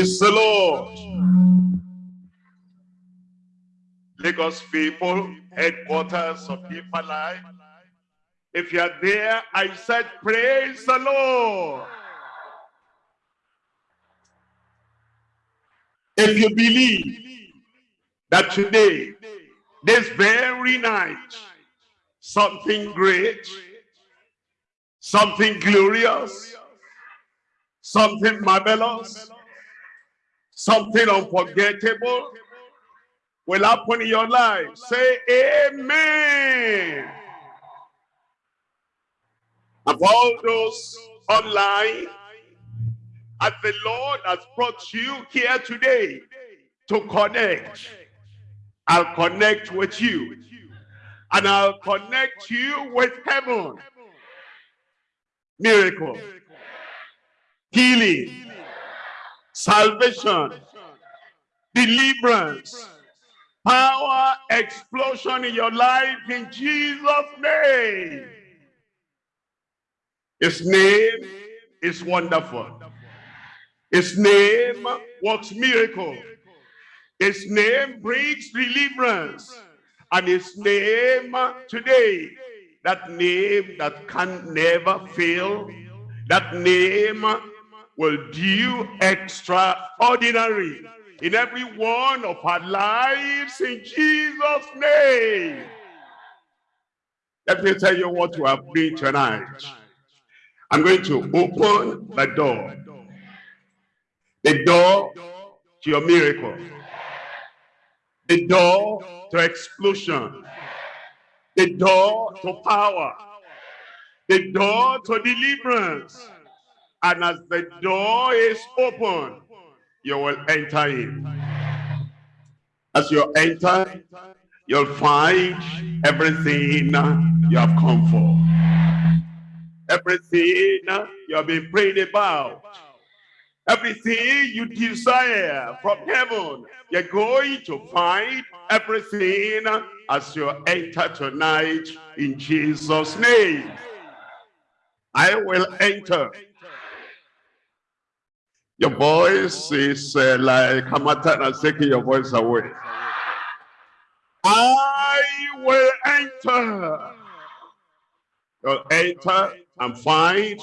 Praise the Lord. Lagos people, headquarters of Deeper Life. If you are there, I said, praise the Lord. If you believe that today, this very night, something great, something glorious, something marvelous, something unforgettable will happen in your life. Say amen. For all those online, as the Lord has brought you here today to connect, I'll connect with you. And I'll connect you with heaven. Miracle. Healing. Salvation. Deliverance. Power explosion in your life in Jesus' name. His name is wonderful. His name works miracle. His name brings deliverance. And his name today, that name that can never fail, that name will do extraordinary in every one of our lives in Jesus' name. Let me tell you what we have been tonight. I'm going to open the door. The door to your miracle. The door to explosion. The door to power. The door to deliverance. And as the door is open, you will enter in. As you enter, you'll find everything you have come for. Everything you have been praying about Everything you desire from heaven, you're going to find everything as you enter tonight in Jesus' name. I will enter. Your voice is uh, like harmattan taking your voice away. I will enter. You'll enter and find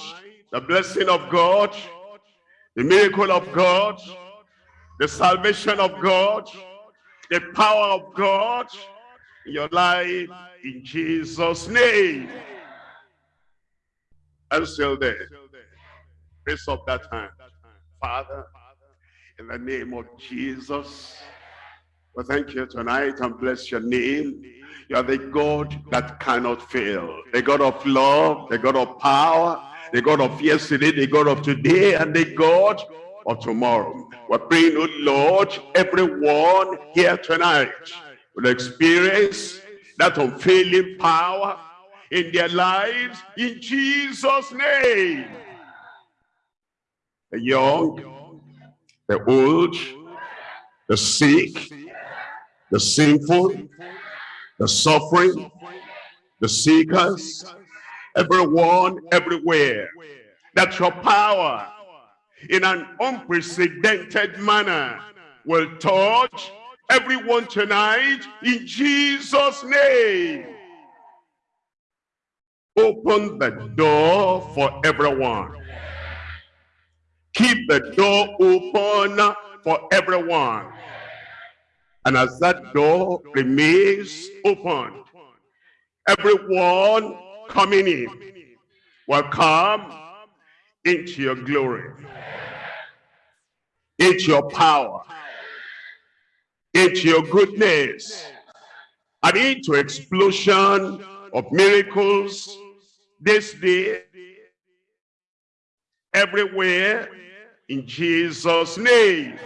the blessing of God the miracle of God, the salvation of God, the power of God in your life in Jesus' name. I'm still there. Raise up that hand. Father, in the name of Jesus, we thank you tonight and bless your name. You are the God that cannot fail. The God of love, the God of power, the God of yesterday, the God of today, and the God of tomorrow. We're praying, oh Lord, everyone here tonight will experience that unfailing power in their lives in Jesus' name. The young, the old, the sick, the sinful, the suffering, the seekers, everyone, everywhere. That your power in an unprecedented manner will touch everyone tonight in Jesus' name. Open the door for everyone. Keep the door open for everyone. And as that door remains open, everyone coming in will come into your glory, into your power, into your goodness, and into explosion of miracles this day, everywhere, in Jesus' name.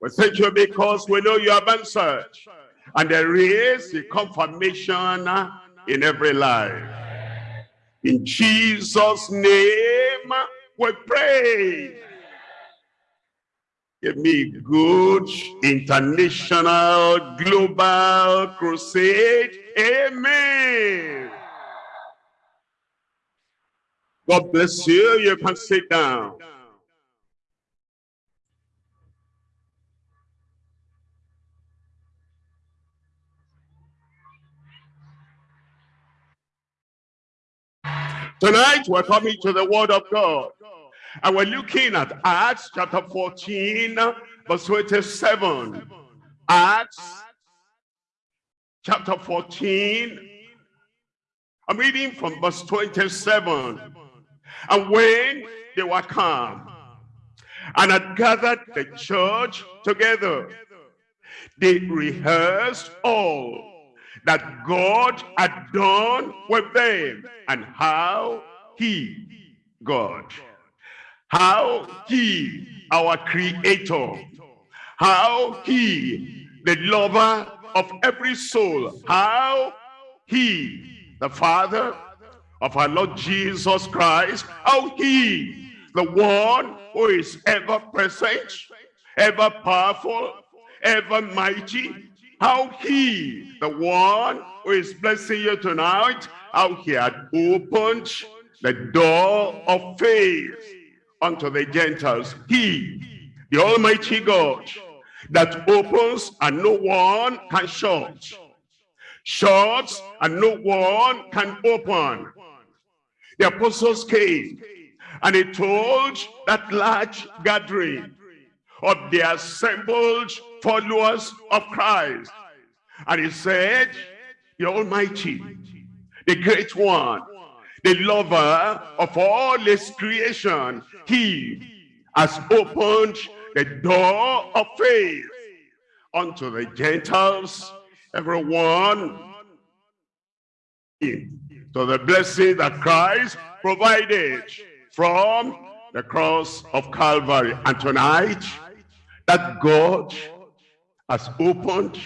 We thank you because we know you have answered. And there is a confirmation in every life. In Jesus' name we pray. Give me good international global crusade. Amen. God bless you. You can sit down. Tonight we're coming to the word of God. And we're looking at Acts chapter 14, verse 27. Acts chapter 14. I'm reading from verse 27. And when they were come and had gathered the church together, they rehearsed all that God had done with them and how he, God, how he, our creator, how he, the lover of every soul, how he, the father of our Lord Jesus Christ, how he, the one who is ever present, ever powerful, ever mighty, how he, the one who is blessing you tonight, how he had opened the door of faith unto the Gentiles. He, the Almighty God, that opens and no one can shut. Shuts and no one can open. The apostles came and he told that large gathering of the assembled followers of Christ. And he said, the Almighty, the Great One, the lover of all his creation, he has opened the door of faith unto the Gentiles, everyone to the blessing that Christ provided from the cross of Calvary. And tonight, that God has opened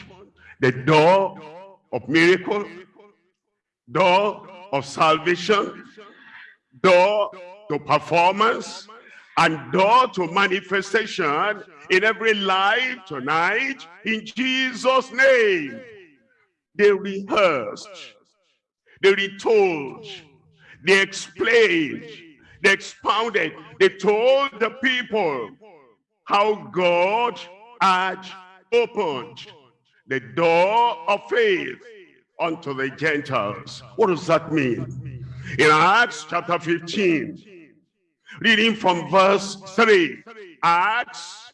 the door of miracle, door of salvation, door to performance, and door to manifestation in every life tonight. In Jesus name they rehearsed they retold they explained they expounded they told the people how God had opened the door of faith unto the Gentiles what does that mean in Acts chapter 15 Reading from verse 3. Acts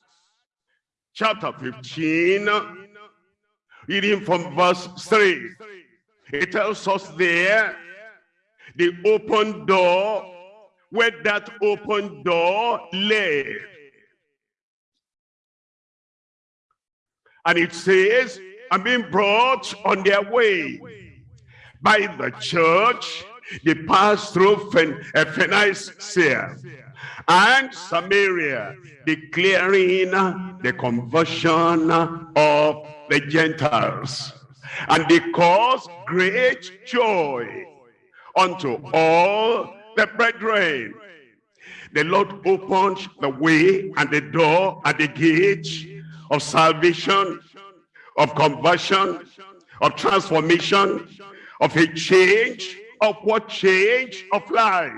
chapter 15. Reading from verse 3. It tells us there the open door where that open door led. And it says, I'm being brought on their way by the church they passed through Phoenicia eh, and Samaria, declaring the conversion of the Gentiles. And they caused great joy unto all the brethren. The Lord opened the way and the door and the gate of salvation, of conversion, of transformation, of a change upward change of life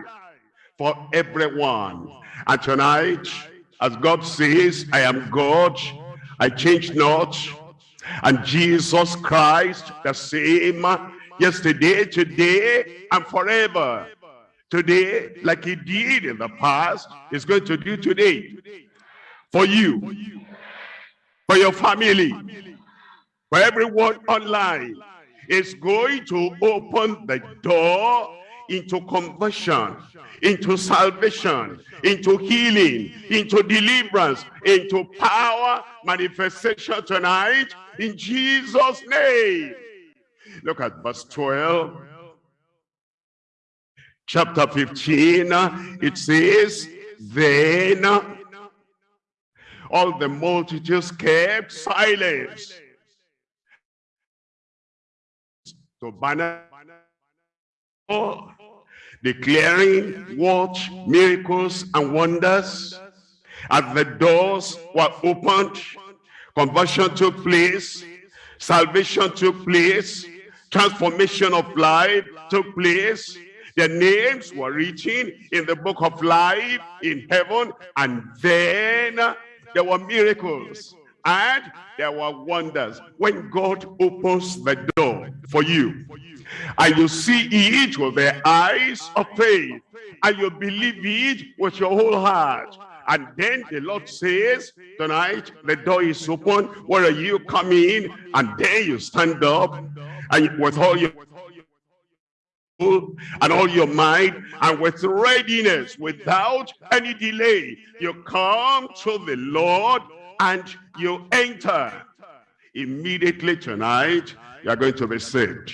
for everyone. And tonight, as God says, I am God, I change not. And Jesus Christ, the same yesterday, today, and forever. Today, like he did in the past, is going to do today. For you, for your family, for everyone online, is going to open the door into conversion, into salvation, into healing, into deliverance, into power manifestation tonight in Jesus' name. Look at verse 12. Chapter 15, it says, Then all the multitudes kept silence. To Barnabas declaring what miracles and wonders as the doors were opened. Conversion took place. Salvation took place. Transformation of life took place. Their names were written in the book of life in heaven and then there were miracles and there were wonders. When God opens the door for you and you see it with the eyes of faith and you believe it with your whole heart and then the Lord says tonight the door is open. Where are you coming in? And then you stand up and with all your and all your mind and with readiness without any delay you come to the Lord and you enter. Immediately tonight you are going to be saved.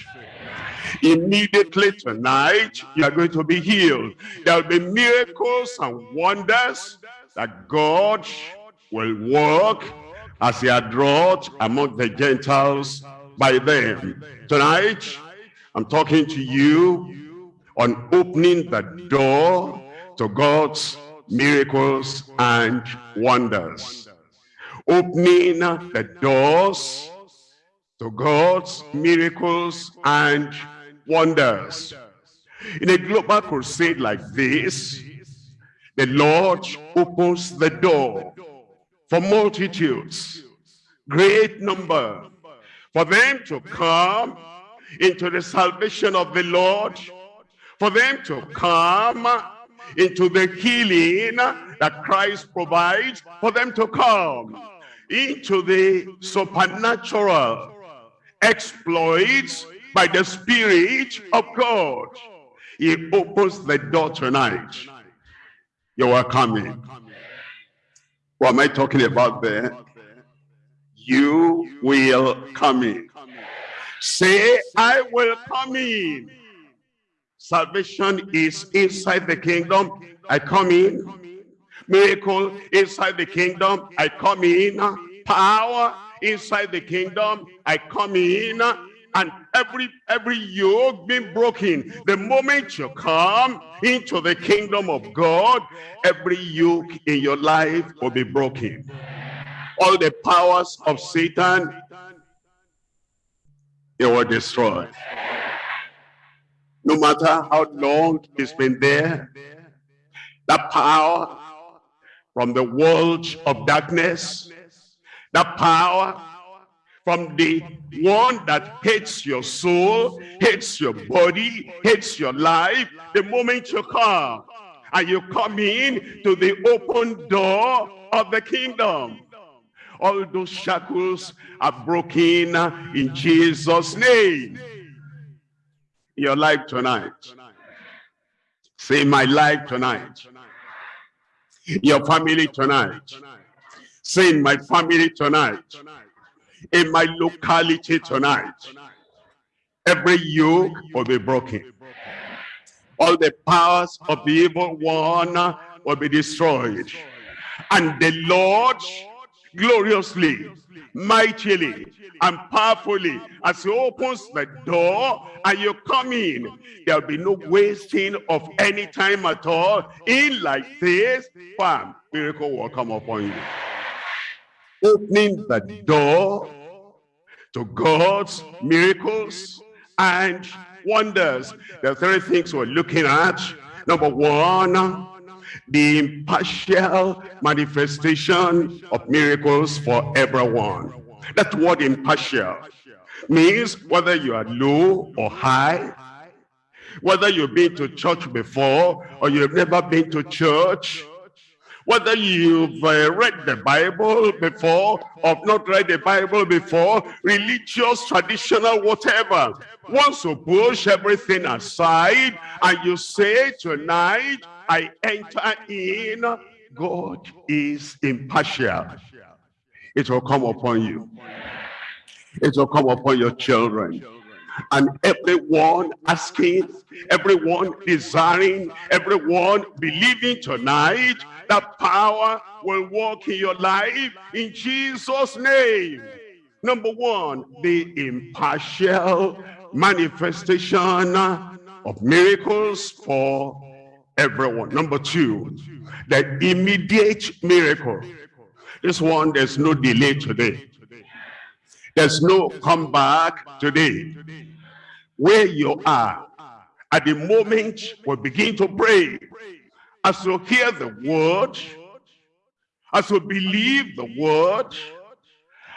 Immediately tonight you are going to be healed. There will be miracles and wonders that God will work as he had wrought among the Gentiles by them. Tonight I'm talking to you on opening the door to God's miracles and wonders. Opening the doors to God's miracles and wonders. In a global crusade like this, the Lord opens the door for multitudes, great number, for them to come into the salvation of the Lord, for them to come into the healing that Christ provides, for them to come into the supernatural exploits by the Spirit of God. He opens the door tonight. You are coming. What am I talking about there? You will come in. Say, I will come in. Salvation is inside the kingdom. I come in. Miracle inside the kingdom. I come in. Power inside the kingdom. I come in. And every every yoke being broken. The moment you come into the kingdom of God, every yoke in your life will be broken. All the powers of Satan they were destroyed. No matter how long it's been there, that power from the world of darkness, that power from the one that hates your soul, hates your body, hates your life, the moment you come, and you come in to the open door of the kingdom all those shackles are broken in Jesus name. Your life tonight. Say my life tonight. Your family tonight. Say in my family tonight. In my locality tonight. Every yoke will be broken. All the powers of the evil one will be destroyed. And the lord gloriously, mightily, and powerfully as he opens the door and you come in. There'll be no wasting of any time at all. In like this, bam, miracle will come upon you. Opening the door to God's miracles and wonders. There are three things we're looking at. Number one, the impartial manifestation of miracles for everyone. That word impartial means whether you are low or high, whether you've been to church before or you've never been to church, whether you've uh, read the Bible before or not read the Bible before, religious, traditional, whatever. Once you push everything aside and you say tonight, I enter in, God is impartial. It will come upon you. It will come upon your children. And everyone asking, everyone desiring, everyone believing tonight that power will work in your life in Jesus' name. Number one, the impartial manifestation of miracles for everyone. Number two, the immediate miracle. This one, there's no delay today. There's no comeback today. Where you are, at the moment we begin to pray, as you hear the word, as you believe the word,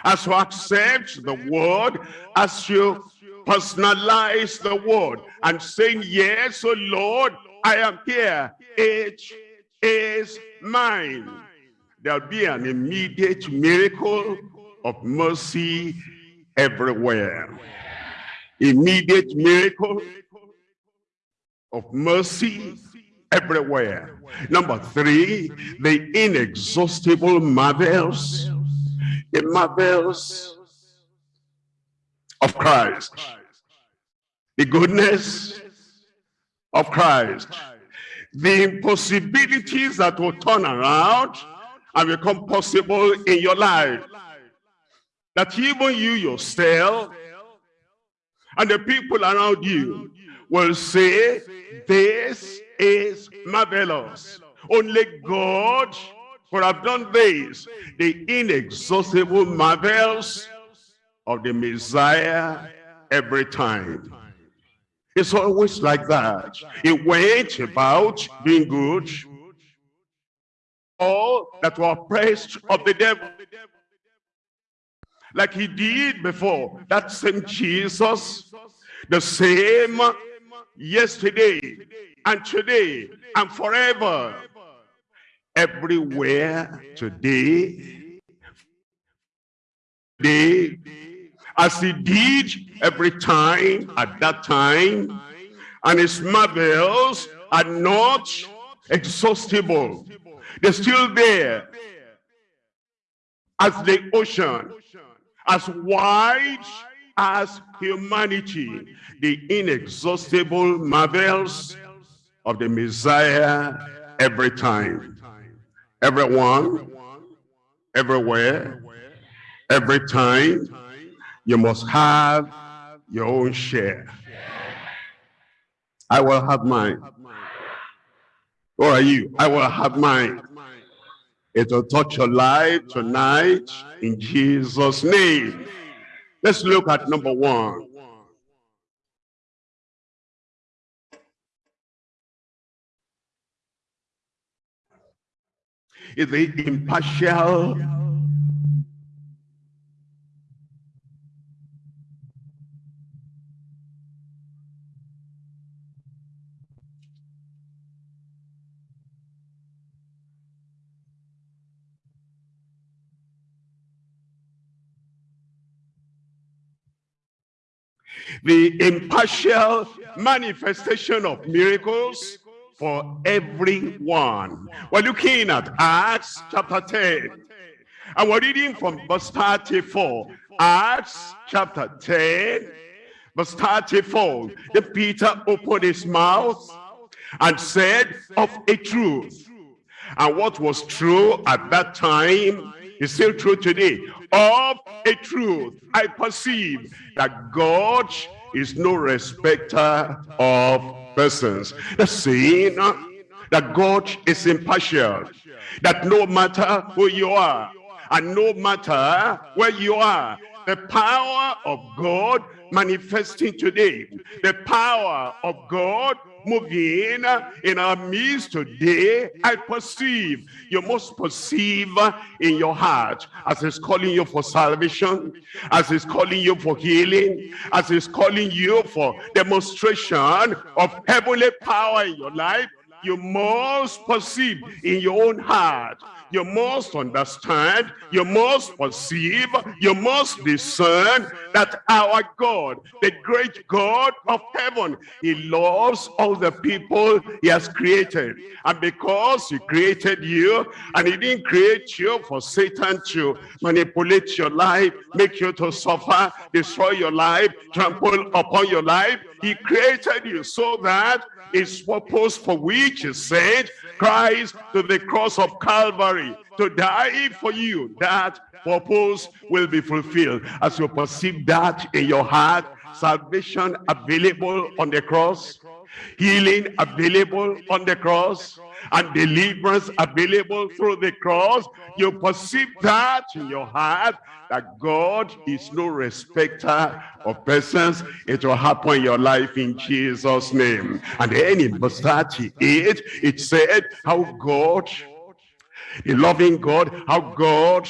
as you accept the word, as you personalize the word and saying, yes, oh Lord, I am here. It is mine. There'll be an immediate miracle of mercy everywhere. Immediate miracle of mercy everywhere. Number three, the inexhaustible marvels, the marvels of Christ, the goodness of Christ, the impossibilities that will turn around and become possible in your life. That even you yourself and the people around you will say, this is marvelous. Only God could have done this. The inexhaustible marvels of the Messiah every time. It's always like that. He went about being good. All that were oppressed of the devil. Like he did before. That same Jesus, the same yesterday and today and forever. Everywhere today, today as he did every time at that time and his marvels are not exhaustible. They're still there as the ocean as wide as humanity the inexhaustible marvels of the messiah every time. Everyone everywhere every time you must have your own share. I will have mine. Who are you? I will have mine. It will touch your life tonight in Jesus' name. Let's look at number one. Is the impartial the impartial manifestation of miracles for everyone. We're looking at Acts chapter 10. And we're reading from verse 34. Acts chapter 10, verse 34. Then Peter opened his mouth and said of a truth. And what was true at that time is still true today. Of a truth, I perceive that God is no respecter of persons. The saying that God is impartial, that no matter who you are, and no matter where you are, the power of God manifesting today, the power of God moving in our midst today, I perceive. You must perceive uh, in your heart as he's calling you for salvation, as he's calling you for healing, as he's calling you for demonstration of heavenly power in your life. You must perceive in your own heart you must understand, you must perceive, you must discern that our God, the great God of heaven, he loves all the people he has created. And because he created you, and he didn't create you for Satan to manipulate your life, make you to suffer, destroy your life, trample upon your life, he created you so that his purpose for which he said Christ to the cross of Calvary to die for you that purpose will be fulfilled. As you perceive that in your heart salvation available on the cross healing available on the cross and deliverance available through the cross you perceive that in your heart that God is no respecter of persons. It will happen in your life in Jesus' name. And then in verse 38, it said how God, the loving God, how God,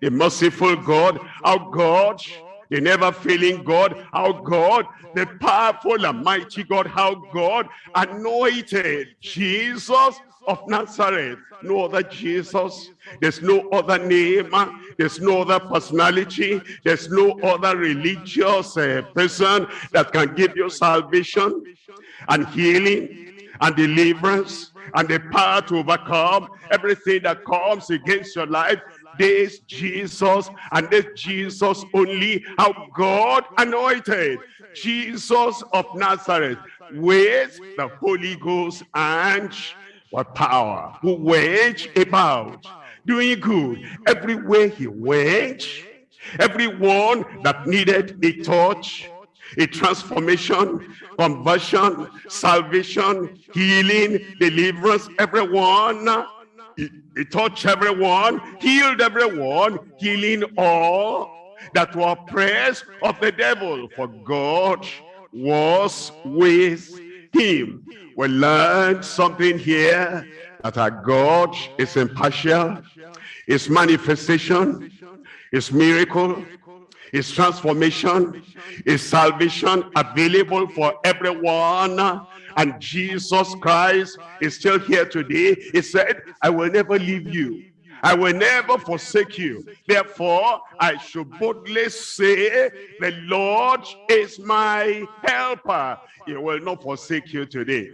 the merciful God, how God the never failing God, how God, the powerful and mighty God, how God anointed Jesus of Nazareth. No other Jesus. There's no other name. There's no other personality. There's no other religious uh, person that can give you salvation and healing and deliverance and the power to overcome everything that comes against your life this Jesus and this Jesus only how God anointed. Jesus of Nazareth with the Holy Ghost and what power? Who went about doing good. Everywhere he went everyone that needed a touch a transformation conversion salvation healing deliverance everyone he, he touched everyone, healed everyone, healing all that were oppressed of the devil. For God was with him. We learned something here that our God is impartial. His manifestation, his miracle, his transformation, his salvation available for everyone and Jesus Christ is still here today. He said, I will never leave you. I will never forsake you. Therefore, I should boldly say, the Lord is my helper. He will not forsake you today.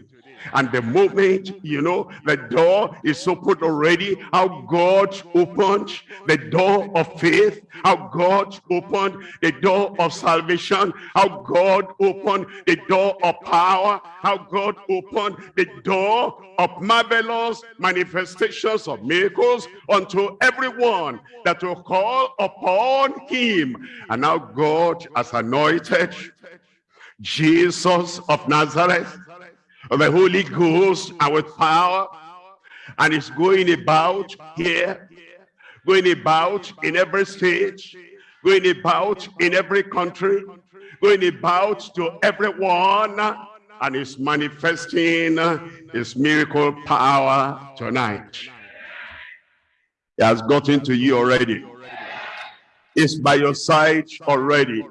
And the moment, you know, the door is opened already, how God opened the door of faith, how God opened the door of salvation, how God opened the door of power, how God opened the door of marvelous manifestations of miracles unto everyone that will call upon him. And now God has anointed Jesus of Nazareth the Holy Ghost and with power and is going about here going about in every state going about in every country going about to everyone and is manifesting his miracle power tonight. He has gotten to you already. It's by your side already.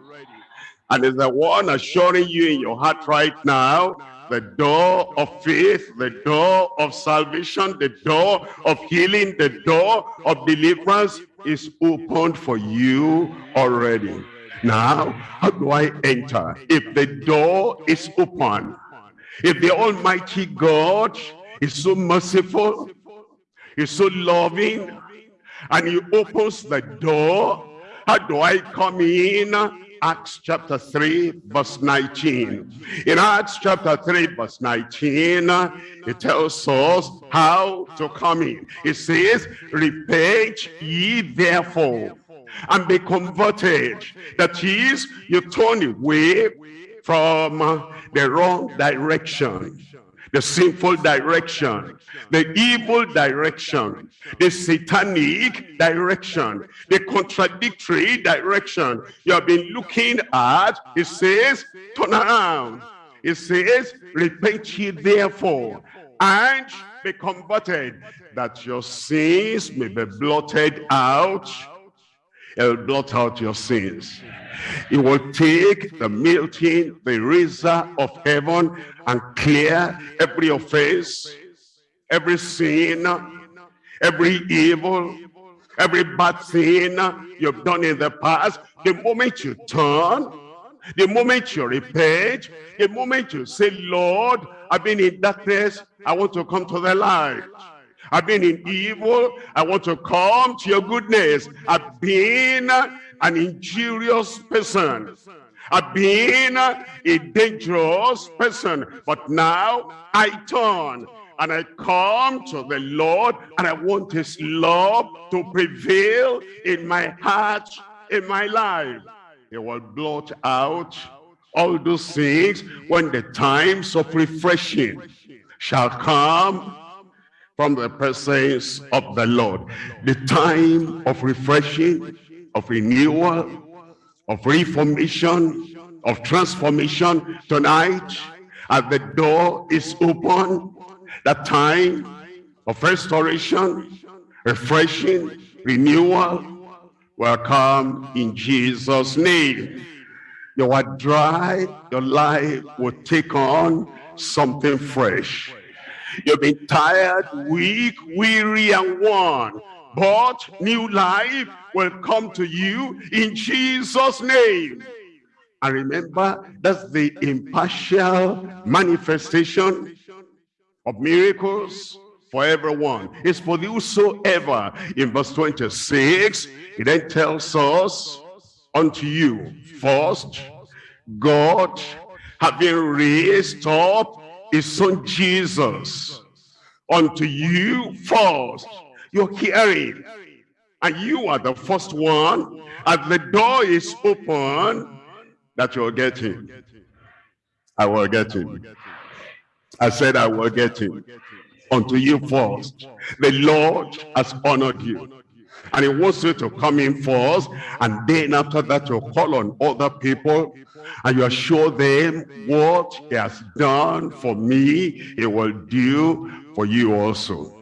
And is the one assuring you in your heart right now the door of faith, the door of salvation, the door of healing, the door of deliverance is opened for you already. Now, how do I enter? If the door is open, if the Almighty God is so merciful, is so loving, and he opens the door, how do I come in? Acts chapter 3 verse 19. In Acts chapter 3 verse 19, it tells us how to come in. It says, repent ye therefore and be converted. That is, you turn away from the wrong direction the sinful direction, the evil direction, the satanic direction, the contradictory direction you have been looking at. It says, turn around. It says, repent ye therefore and be converted, that your sins may be blotted out. It will blot out your sins. It will take the melting, the razor of heaven and clear every offense, every sin, every evil, every bad thing you've done in the past. The moment you turn, the moment you repent, the moment you say, Lord, I've been in darkness, I want to come to the light. I've been in evil, I want to come to your goodness. I've been an injurious person. I've been a dangerous person, but now I turn and I come to the Lord and I want his love to prevail in my heart, in my life. He will blot out all those things when the times of refreshing shall come from the presence of the Lord. The time of refreshing of renewal, of reformation, of transformation tonight as the door is open, that time of restoration, refreshing, renewal, will come in Jesus' name. You are dry, your life will take on something fresh. You've been tired, weak, weary, and worn. But new life will come to you in Jesus' name. And remember, that's the impartial manifestation of miracles for everyone. It's for whosoever. In verse 26, he then tells us, unto you first, God having raised up his son Jesus unto you first. You're hearing. And you are the first one. As the door is open, that you're getting. I will get in. I said I will get in. Unto you first. The Lord has honored you. And he wants you to come in first. And then after that, you call on other people. And you assure them what he has done for me, he will do for you also.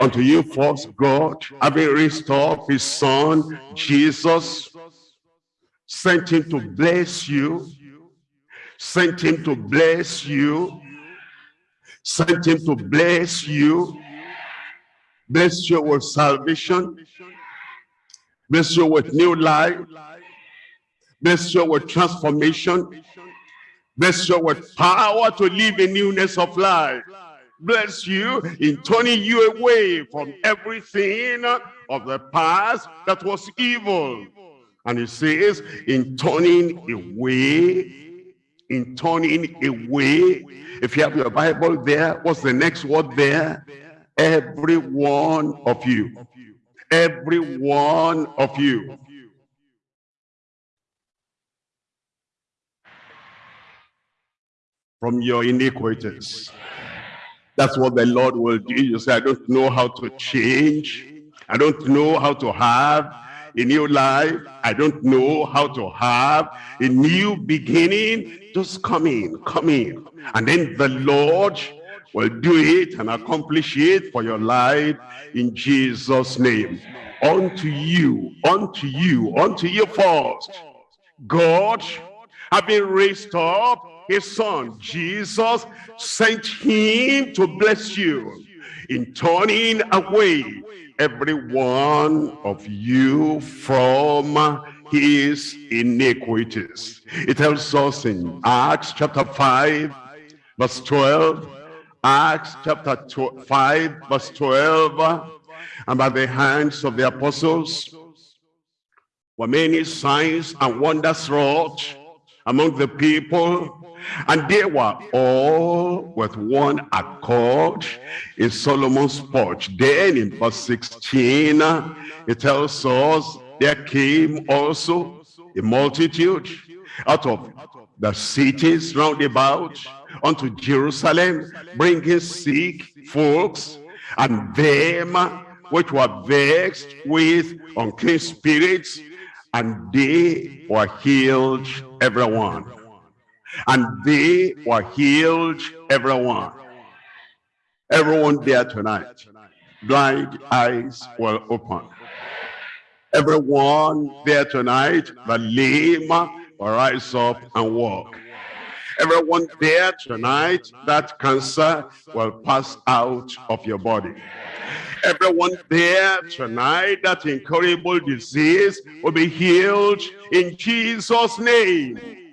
Unto you first, God, having up his son, Jesus, sent him to bless you, sent him to bless you, sent him to bless you, bless you with salvation, bless you with new life, bless you with transformation, bless you with power to live in newness of life, bless you in turning you away from everything of the past that was evil. And he says, in turning away, in turning away, if you have your Bible there, what's the next word there? Every one of you. Every one of you. From your iniquities. That's what the Lord will do. You say, I don't know how to change. I don't know how to have a new life. I don't know how to have a new beginning. Just come in, come in. And then the Lord will do it and accomplish it for your life in Jesus' name. Unto you, unto you, unto you first. God, having raised up his son, Jesus, sent him to bless you in turning away every one of you from his iniquities. It tells us in Acts chapter 5, verse 12, Acts chapter 5, verse 12, and by the hands of the apostles were many signs and wonders wrought among the people and they were all with one accord in Solomon's porch. Then in verse 16, it tells us there came also a multitude out of the cities round about unto Jerusalem, bringing sick folks and them which were vexed with unclean spirits, and they were healed everyone and they were healed everyone. Everyone there tonight. Blind eyes were open. Everyone there tonight the lame will rise up and walk. Everyone there tonight that cancer will pass out of your body. Everyone there tonight that incurable disease will be healed in jesus name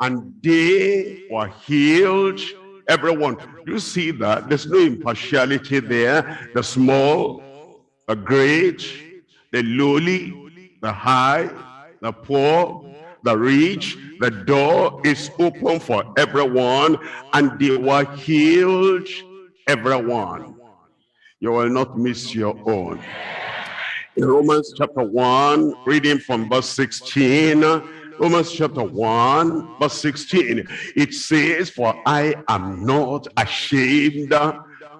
and they were healed. Everyone you see that? There's no impartiality there. The small the great the lowly the high the poor the rich the door is open for everyone and they were healed everyone. You will not miss your own. In romans chapter 1 reading from verse 16 Romans chapter 1 verse 16 it says for I am not ashamed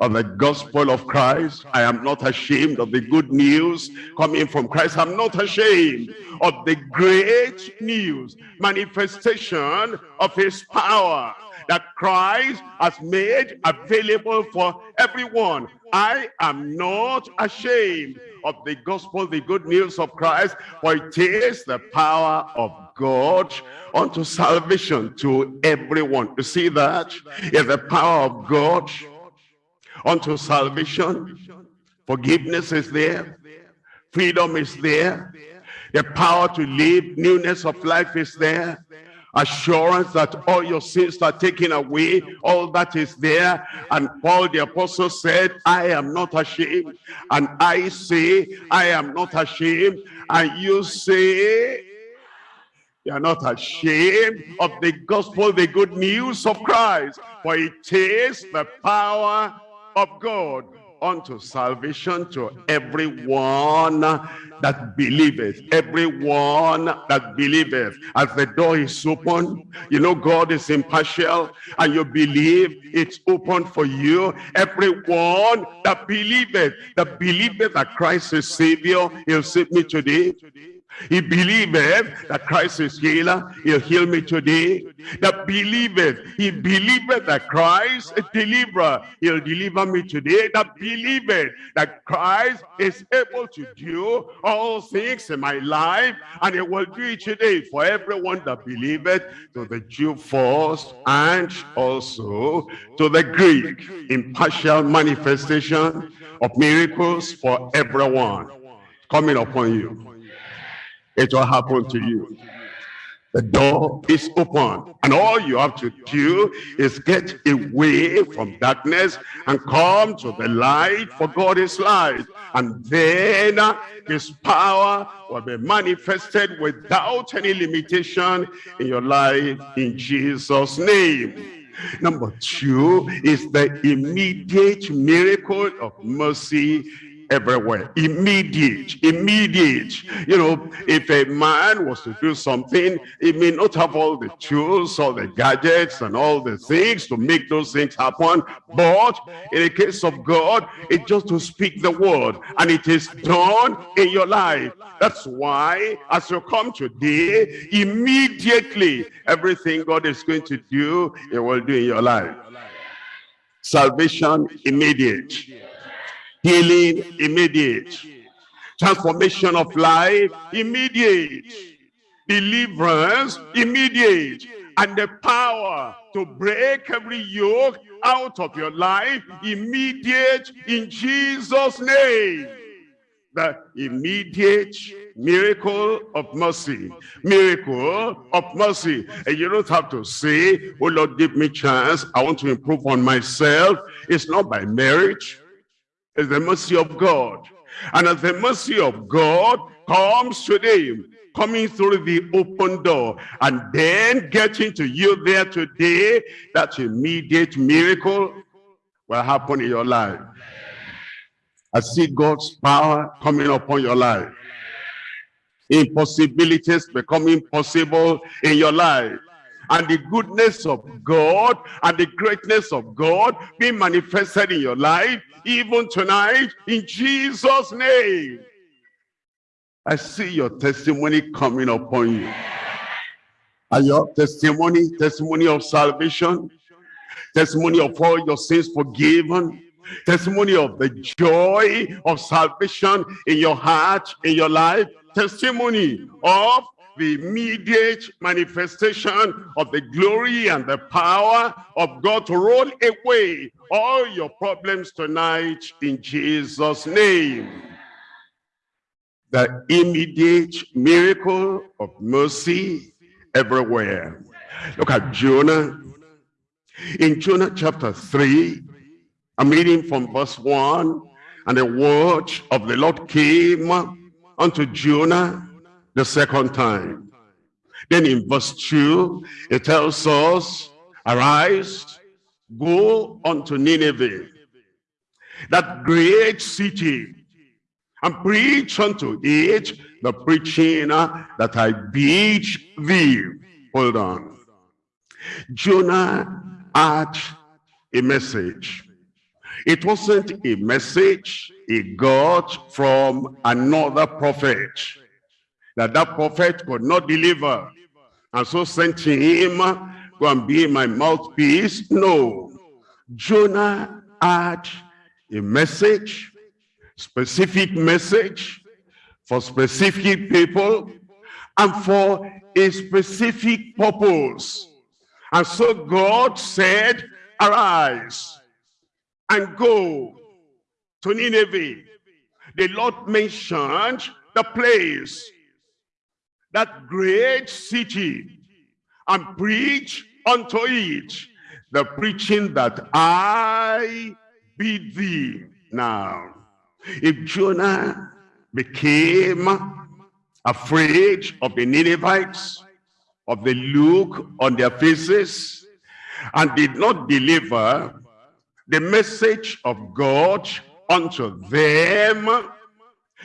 of the gospel of Christ I am not ashamed of the good news coming from Christ I'm not ashamed of the great news manifestation of his power that Christ has made available for everyone. I am not ashamed of the gospel, the good news of Christ, for it is the power of God unto salvation to everyone. You see that? It's the power of God unto salvation. Forgiveness is there. Freedom is there. The power to live, newness of life is there assurance that all your sins are taken away all that is there and paul the apostle said i am not ashamed and i say i am not ashamed and you say you are not ashamed of the gospel the good news of christ for it is the power of god unto salvation to everyone that believeth. Everyone that believeth. As the door is open you know god is impartial and you believe it's open for you. Everyone that believeth that believeth that christ is savior he'll save me today he believeth that Christ is healer. He'll heal me today. That believeth. He believeth that Christ is deliverer. He'll deliver me today. That believeth that Christ is able to do all things in my life. And he will do it today for everyone that believeth to the Jew first and also to the Greek. Impartial manifestation of miracles for everyone coming upon you it will happen to you. The door is open and all you have to do is get away from darkness and come to the light for God is light. And then his power will be manifested without any limitation in your life in Jesus' name. Number two is the immediate miracle of mercy everywhere. Immediate immediate. You know if a man was to do something he may not have all the tools or the gadgets and all the things to make those things happen but in the case of god it's just to speak the word and it is done in your life. That's why as you come today immediately everything god is going to do he will do in your life. Salvation immediate healing immediate. Transformation of life immediate. Deliverance immediate. And the power to break every yoke out of your life immediate in jesus name. The immediate miracle of mercy. Miracle of mercy. And you don't have to say oh lord give me chance. I want to improve on myself. It's not by marriage is the mercy of God. And as the mercy of God comes today, coming through the open door and then getting to you there today, that immediate miracle will happen in your life. I see God's power coming upon your life. Impossibilities becoming possible in your life and the goodness of God and the greatness of God being manifested in your life even tonight in Jesus name. I see your testimony coming upon you. And your testimony testimony of salvation testimony of all your sins forgiven testimony of the joy of salvation in your heart in your life testimony of the immediate manifestation of the glory and the power of God to roll away all your problems tonight in Jesus' name. The immediate miracle of mercy everywhere. Look at Jonah. In Jonah chapter 3, I'm reading from verse 1, and the word of the Lord came unto Jonah the second time. Then in verse 2, it tells us, Arise, go unto Nineveh, that great city, and preach unto it the preaching that I bid thee. Hold on. Jonah had a message. It wasn't a message he got from another prophet that that prophet could not deliver and so sent him go and be my mouthpiece. No. Jonah had a message, specific message for specific people and for a specific purpose. And so God said, arise and go to Nineveh. The Lord mentioned the place, that great city, and preach unto it the preaching that I bid thee. Now, if Jonah became afraid of the Ninevites, of the look on their faces, and did not deliver the message of God unto them,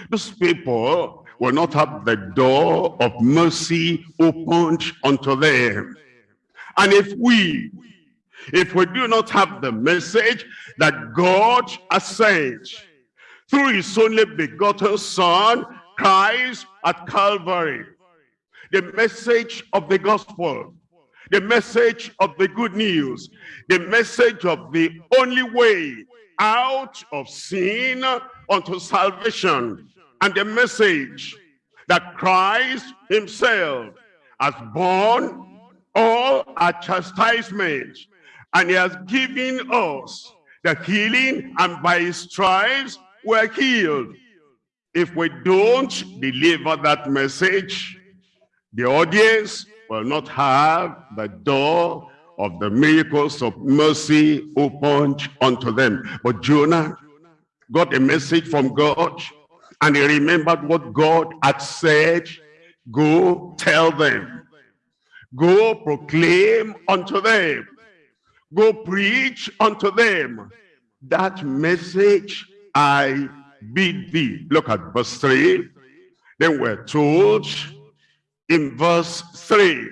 those people will not have the door of mercy opened unto them. And if we, if we do not have the message that God has sent through his only begotten son, Christ at Calvary, the message of the gospel, the message of the good news, the message of the only way out of sin unto salvation, and the message that Christ himself has borne all our chastisement, and he has given us the healing, and by his stripes we're healed. If we don't deliver that message, the audience will not have the door of the miracles of mercy opened unto them. But Jonah got a message from God and he remembered what God had said. Go tell them. Go proclaim unto them. Go preach unto them. That message I bid thee. Look at verse 3. Then we're told in verse 3.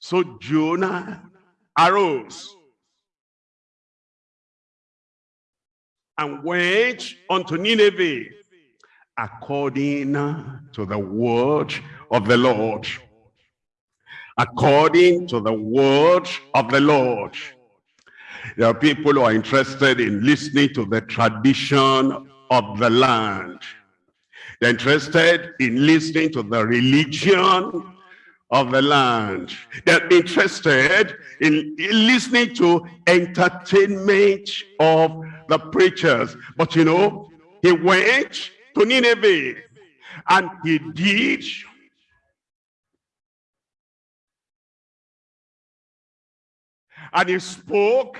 So Jonah arose and went unto Nineveh according to the word of the Lord. According to the word of the Lord. There are people who are interested in listening to the tradition of the land. They're interested in listening to the religion of the land. They're interested in, in listening to entertainment of the preachers. But you know, he went to Nineveh and he did and he spoke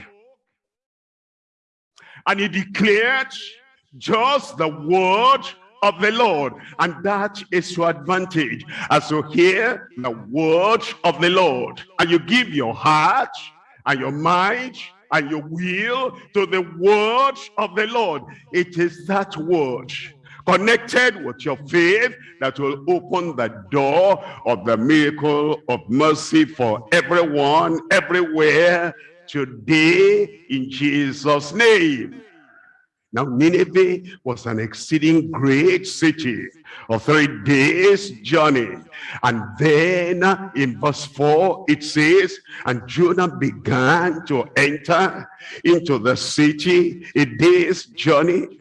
and he declared just the word of the Lord. And that is your advantage as you hear the word of the Lord. And you give your heart and your mind and your will to the word of the Lord. It is that word connected with your faith that will open the door of the miracle of mercy for everyone, everywhere, today in Jesus' name. Now Nineveh was an exceeding great city of three days journey. And then in verse 4 it says, and Jonah began to enter into the city a day's journey.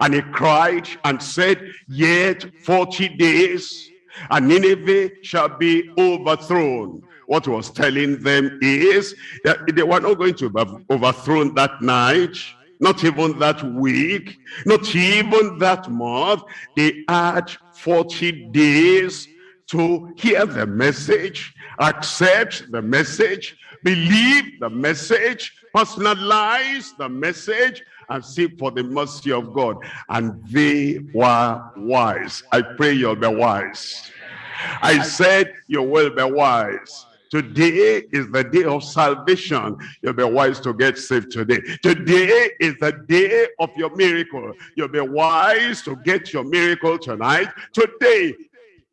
And he cried and said, yet 40 days and Nineveh shall be overthrown. What was telling them is that they were not going to be overthrown that night not even that week, not even that month. They had 40 days to hear the message, accept the message, believe the message, personalize the message, and seek for the mercy of God. And they were wise. I pray you'll be wise. I said you will be wise. Today is the day of salvation. You'll be wise to get saved today. Today is the day of your miracle. You'll be wise to get your miracle tonight. Today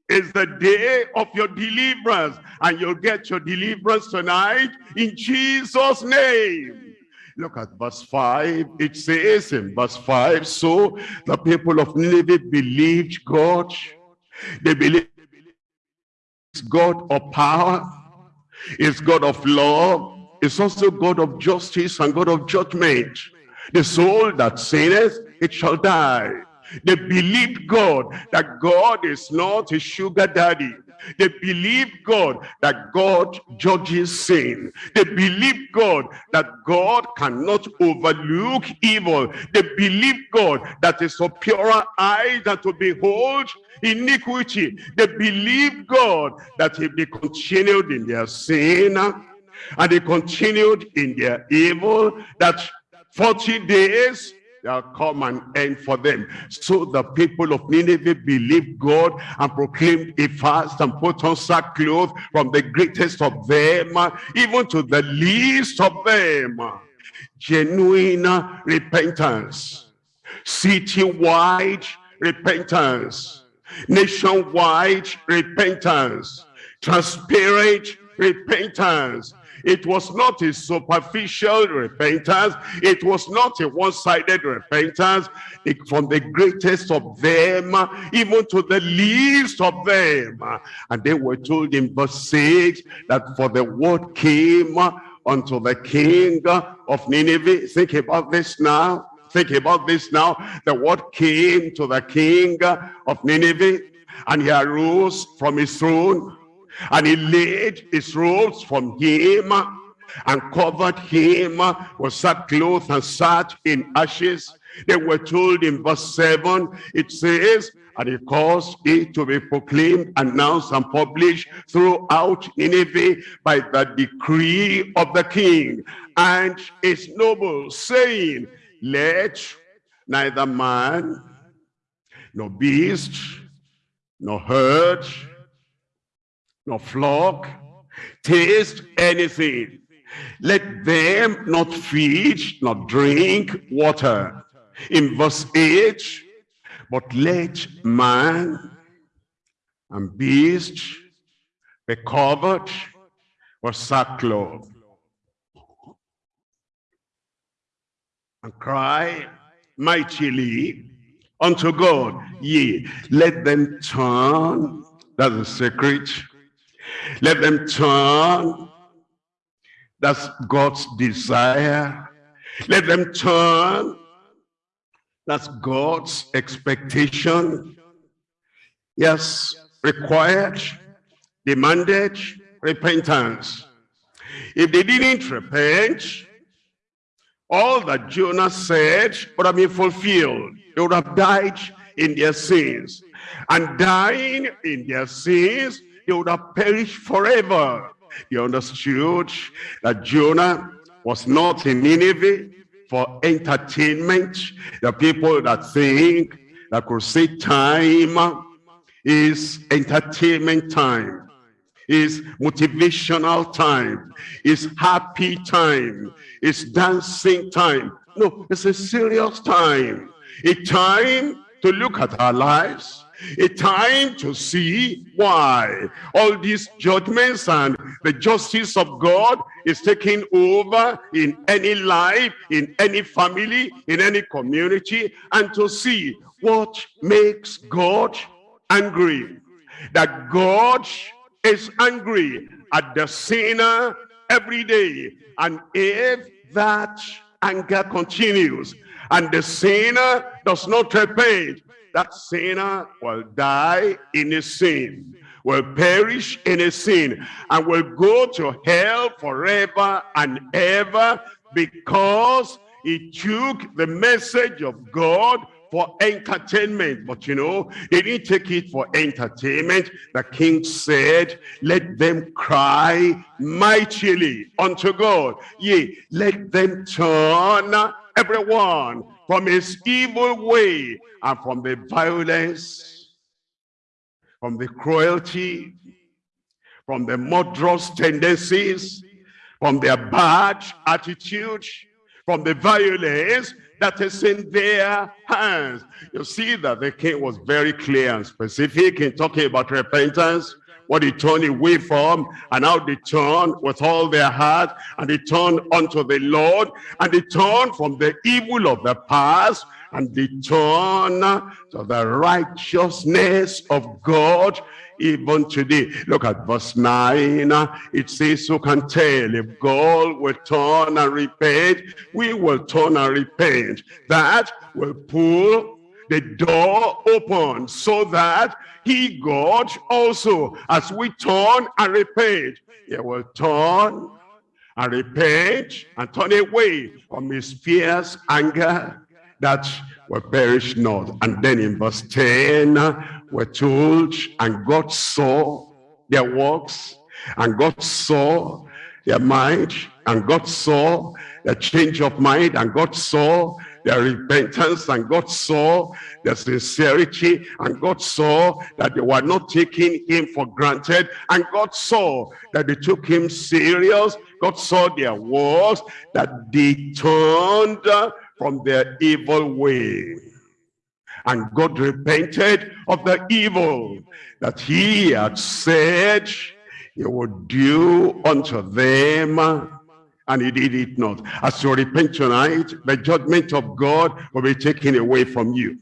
is the day of your deliverance. And you'll get your deliverance tonight in Jesus' name. Look at verse 5. It says in verse 5, So the people of Nineveh believed God. They believed God of power is God of love, is also God of justice and God of judgment. The soul that sinneth, it shall die. They believed God that God is not a sugar daddy. They believe God that God judges sin. They believe God that God cannot overlook evil. They believe God that is a purer eye than to behold iniquity. They believe God that if they continued in their sin and they continued in their evil, that 40 days there come an end for them. So the people of Nineveh believed God and proclaimed a fast and put on sackcloth from the greatest of them, even to the least of them. Genuine repentance, city-wide repentance, nationwide repentance, transparent repentance, it was not a superficial repentance. It was not a one-sided repentance. It, from the greatest of them, even to the least of them. And they were told in verse 6 that for the word came unto the king of Nineveh. Think about this now. Think about this now. The word came to the king of Nineveh and he arose from his throne and he laid his robes from him and covered him with sackcloth and sat in ashes. They were told in verse 7, it says, and he caused it to be proclaimed, announced, and published throughout Nineveh by the decree of the king and his nobles, saying, Let neither man, nor beast, nor herd, nor flock, taste anything. Let them not feed, nor drink water. In verse 8, but let man and beast be covered with sackcloth and cry mightily unto God. Ye, let them turn, that's the secret, let them turn. That's God's desire. Let them turn. That's God's expectation. Yes, required, demanded repentance. If they didn't repent, all that Jonah said would have been fulfilled. They would have died in their sins. And dying in their sins they would have perished forever. You understood that Jonah was not in Nineveh for entertainment. The people that think that crusade time is entertainment time, is motivational time, is happy time, is dancing time. No, it's a serious time. A time to look at our lives, a time to see why all these judgments and the justice of God is taking over in any life, in any family, in any community, and to see what makes God angry. That God is angry at the sinner every day. And if that anger continues and the sinner does not repent, that sinner will die in his sin, will perish in his sin, and will go to hell forever and ever because he took the message of God for entertainment. But you know, they didn't take it for entertainment. The king said, let them cry mightily unto God. Yea, let them turn everyone from his evil way and from the violence, from the cruelty, from the murderous tendencies, from their bad attitude, from the violence that is in their hands. You see that the king was very clear and specific in talking about repentance what they turn away from and how they turn with all their heart and they turn unto the Lord and they turn from the evil of the past and they turn to the righteousness of God even today. Look at verse 9. It says, who can tell if God will turn and repent? We will turn and repent. That will pull the door open so that he, God, also, as we turn and repent, he will turn and repent and turn away from his fierce anger that will perish not. And then in verse 10, we're told, and God saw their works, and God saw their mind, and God saw their change of mind, and God saw their repentance, and God saw their sincerity, and God saw that they were not taking him for granted, and God saw that they took him serious, God saw their works, that they turned from their evil way. And God repented of the evil that he had said he would do unto them and he did it not. As you repent tonight, the judgment of God will be taken away from you.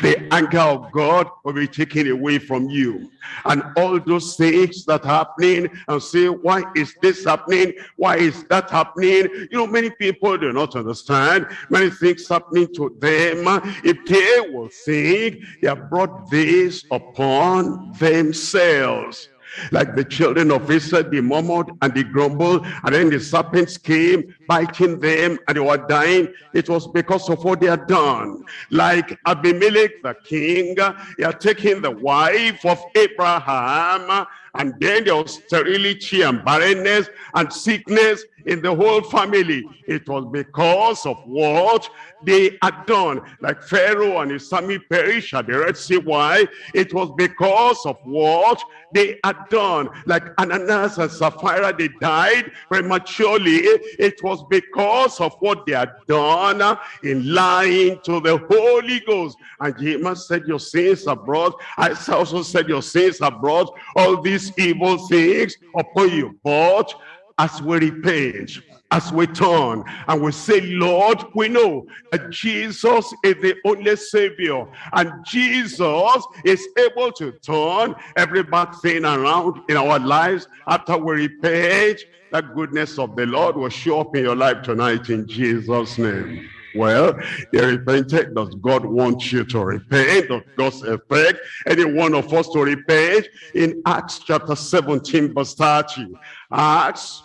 The anger of God will be taken away from you. And all those things that are happening and say, why is this happening? Why is that happening? You know, many people do not understand. Many things happening to them. If they will think they have brought this upon themselves like the children of Israel, they murmured and they grumbled, and then the serpents came, biting them, and they were dying. It was because of what they had done. Like Abimelech, the king, he had taken the wife of Abraham, and then there was sterility and barrenness and sickness in the whole family. It was because of what they had done. Like Pharaoh and his army perished at the Red Sea. Why? It was because of what they had done. Like Ananias and Sapphira, they died prematurely. It was because of what they had done in lying to the Holy Ghost. And James said, your sins are brought. I also said, your sins are brought. All these evil things upon you. But as we repent, as we turn and we say, Lord, we know that Jesus is the only Savior and Jesus is able to turn every bad thing around in our lives after we repent. The goodness of the Lord will show up in your life tonight in Jesus' name. Well, they repented. Does God want you to repent? Does God's expect any one of us to repent? In Acts chapter 17, verse 30. Acts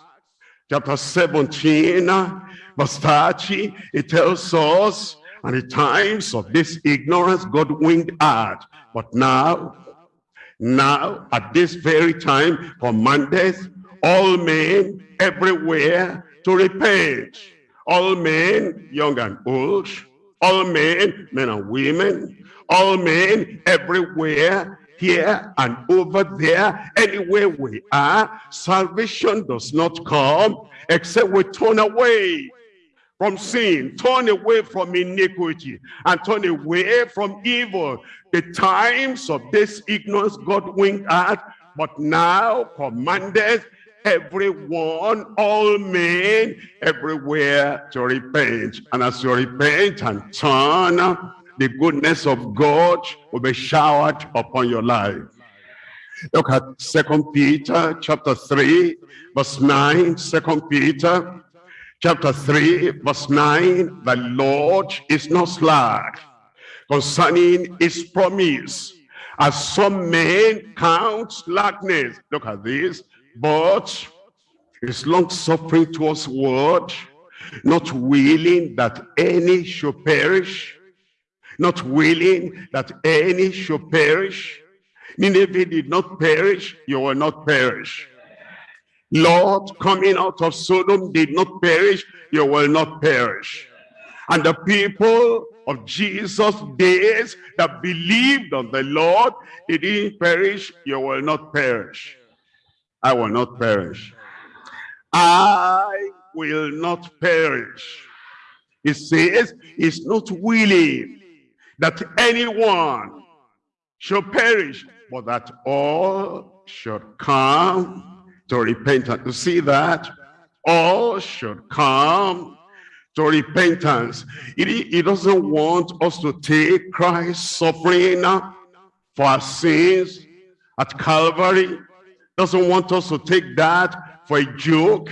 chapter 17, uh, verse 30, it tells us, and the times of this ignorance God winked at. But now, now, at this very time, commandeth all men everywhere to repent. All men, young and old, all men, men and women, all men everywhere here and over there, anywhere we are, salvation does not come except we turn away from sin, turn away from iniquity, and turn away from evil. The times of this ignorance God winked at, but now commanded everyone, all men, everywhere to repent. And as you repent and turn, the goodness of God will be showered upon your life. Look at Second Peter chapter 3, verse 9. Second Peter chapter 3, verse 9. The Lord is not slack concerning his promise, as some men count slackness. Look at this. But is long suffering towards word, not willing that any should perish, not willing that any should perish. Nineveh did not perish, you will not perish. Lot, coming out of Sodom did not perish, you will not perish. And the people of Jesus' days that believed on the Lord, they didn't perish, you will not perish. I will not perish. I will not perish. He says, he's not willing that anyone should perish, but that all should come to repentance. To see that all should come to repentance. He, he doesn't want us to take Christ's suffering for our sins at Calvary. Doesn't want us to take that for a joke.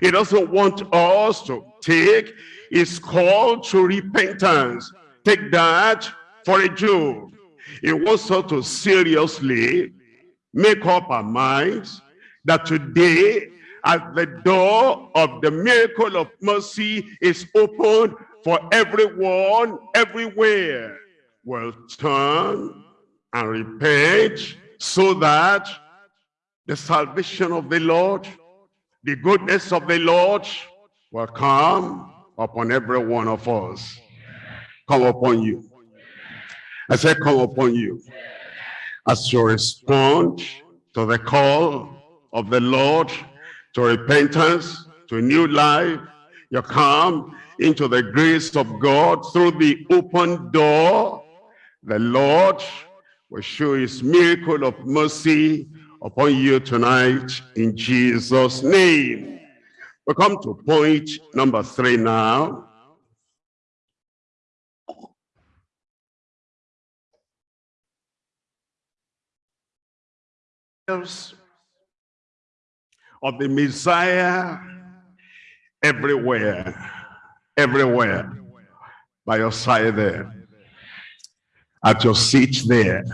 He doesn't want us to take his call to repentance. Take that for a joke. He wants us to seriously make up our minds that today at the door of the miracle of mercy is open for everyone, everywhere. Will turn and repent so that the salvation of the Lord, the goodness of the Lord will come upon every one of us. Come upon you. I said come upon you. As you respond to the call of the Lord to repentance, to a new life. You come into the grace of God through the open door. The Lord will show his miracle of mercy upon you tonight in Jesus' name. We come to point number three now. of the Messiah everywhere, everywhere, by your side there, at your seat there,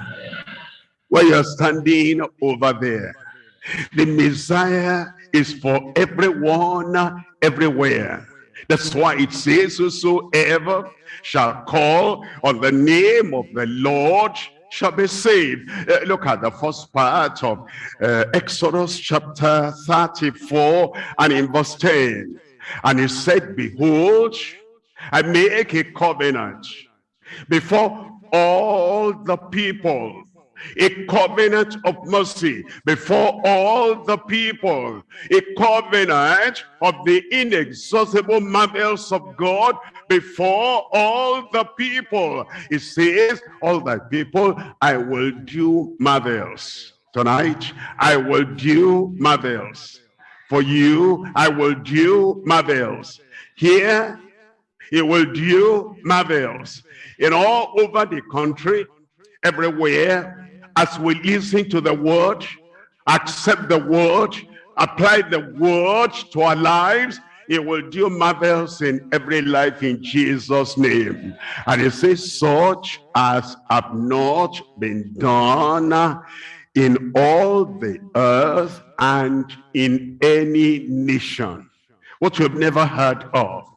where you're standing over there. The Messiah is for everyone, everywhere. That's why it says, whosoever shall call on the name of the Lord shall be saved. Uh, look at the first part of uh, Exodus chapter 34 and in verse 10. And he said, Behold, I make a covenant before all the people a covenant of mercy before all the people, a covenant of the inexhaustible marvels of God before all the people. It says, all the people, I will do marvels. Tonight, I will do marvels. For you, I will do marvels. Here, he will do marvels. In all over the country, everywhere, as we listen to the word, accept the word, apply the word to our lives, it will do marvels in every life in Jesus' name. And it says, such as have not been done in all the earth and in any nation. What you've never heard of,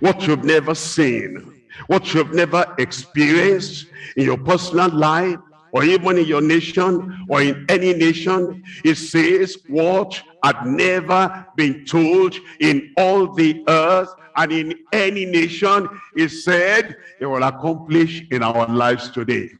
what you've never seen, what you've never experienced in your personal life, or even in your nation or in any nation, it says what had never been told in all the earth and in any nation, it said it will accomplish in our lives today.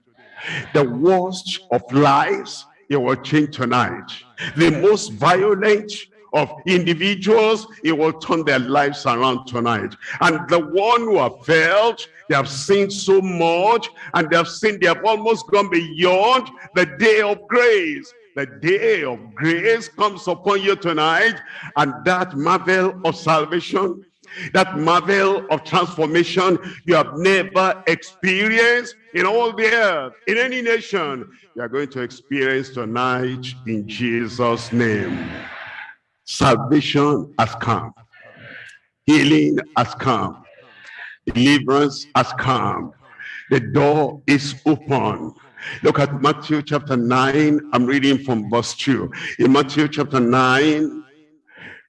The worst of lives, it will change tonight. The most violent of individuals, it will turn their lives around tonight. And the one who have felt they have seen so much and they have seen they have almost gone beyond the day of grace. The day of grace comes upon you tonight and that marvel of salvation, that marvel of transformation you have never experienced in all the earth, in any nation, you are going to experience tonight in Jesus' name. Salvation has come. Healing has come. Deliverance has come. The door is open. Look at Matthew chapter 9. I'm reading from verse 2. In Matthew chapter 9,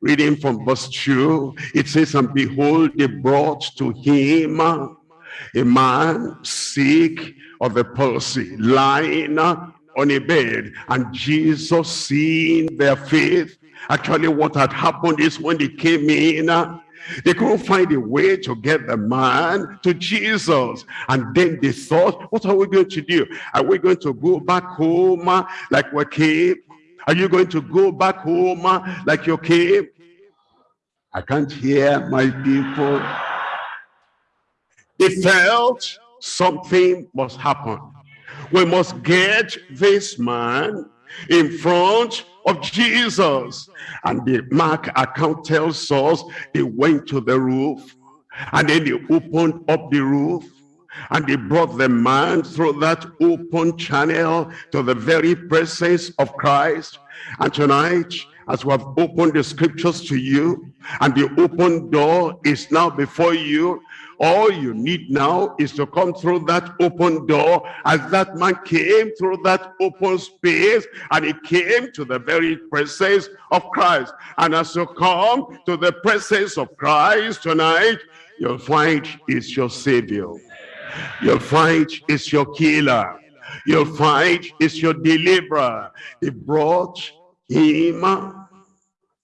reading from verse 2, it says, And behold, they brought to him a man sick of the palsy, lying on a bed. And Jesus, seeing their faith, actually what had happened is when they came in, uh, they couldn't find a way to get the man to Jesus. And then they thought, what are we going to do? Are we going to go back home uh, like we came? Are you going to go back home uh, like you came? I can't hear my people. They felt something must happen. We must get this man in front of Jesus. And the Mark account tells us they went to the roof and then they opened up the roof and they brought the man through that open channel to the very presence of Christ. And tonight, as we have opened the scriptures to you, and the open door is now before you, all you need now is to come through that open door as that man came through that open space and he came to the very presence of Christ. And as you come to the presence of Christ tonight, you'll find is your savior. You'll find is your killer. You'll find is your deliverer. He brought him,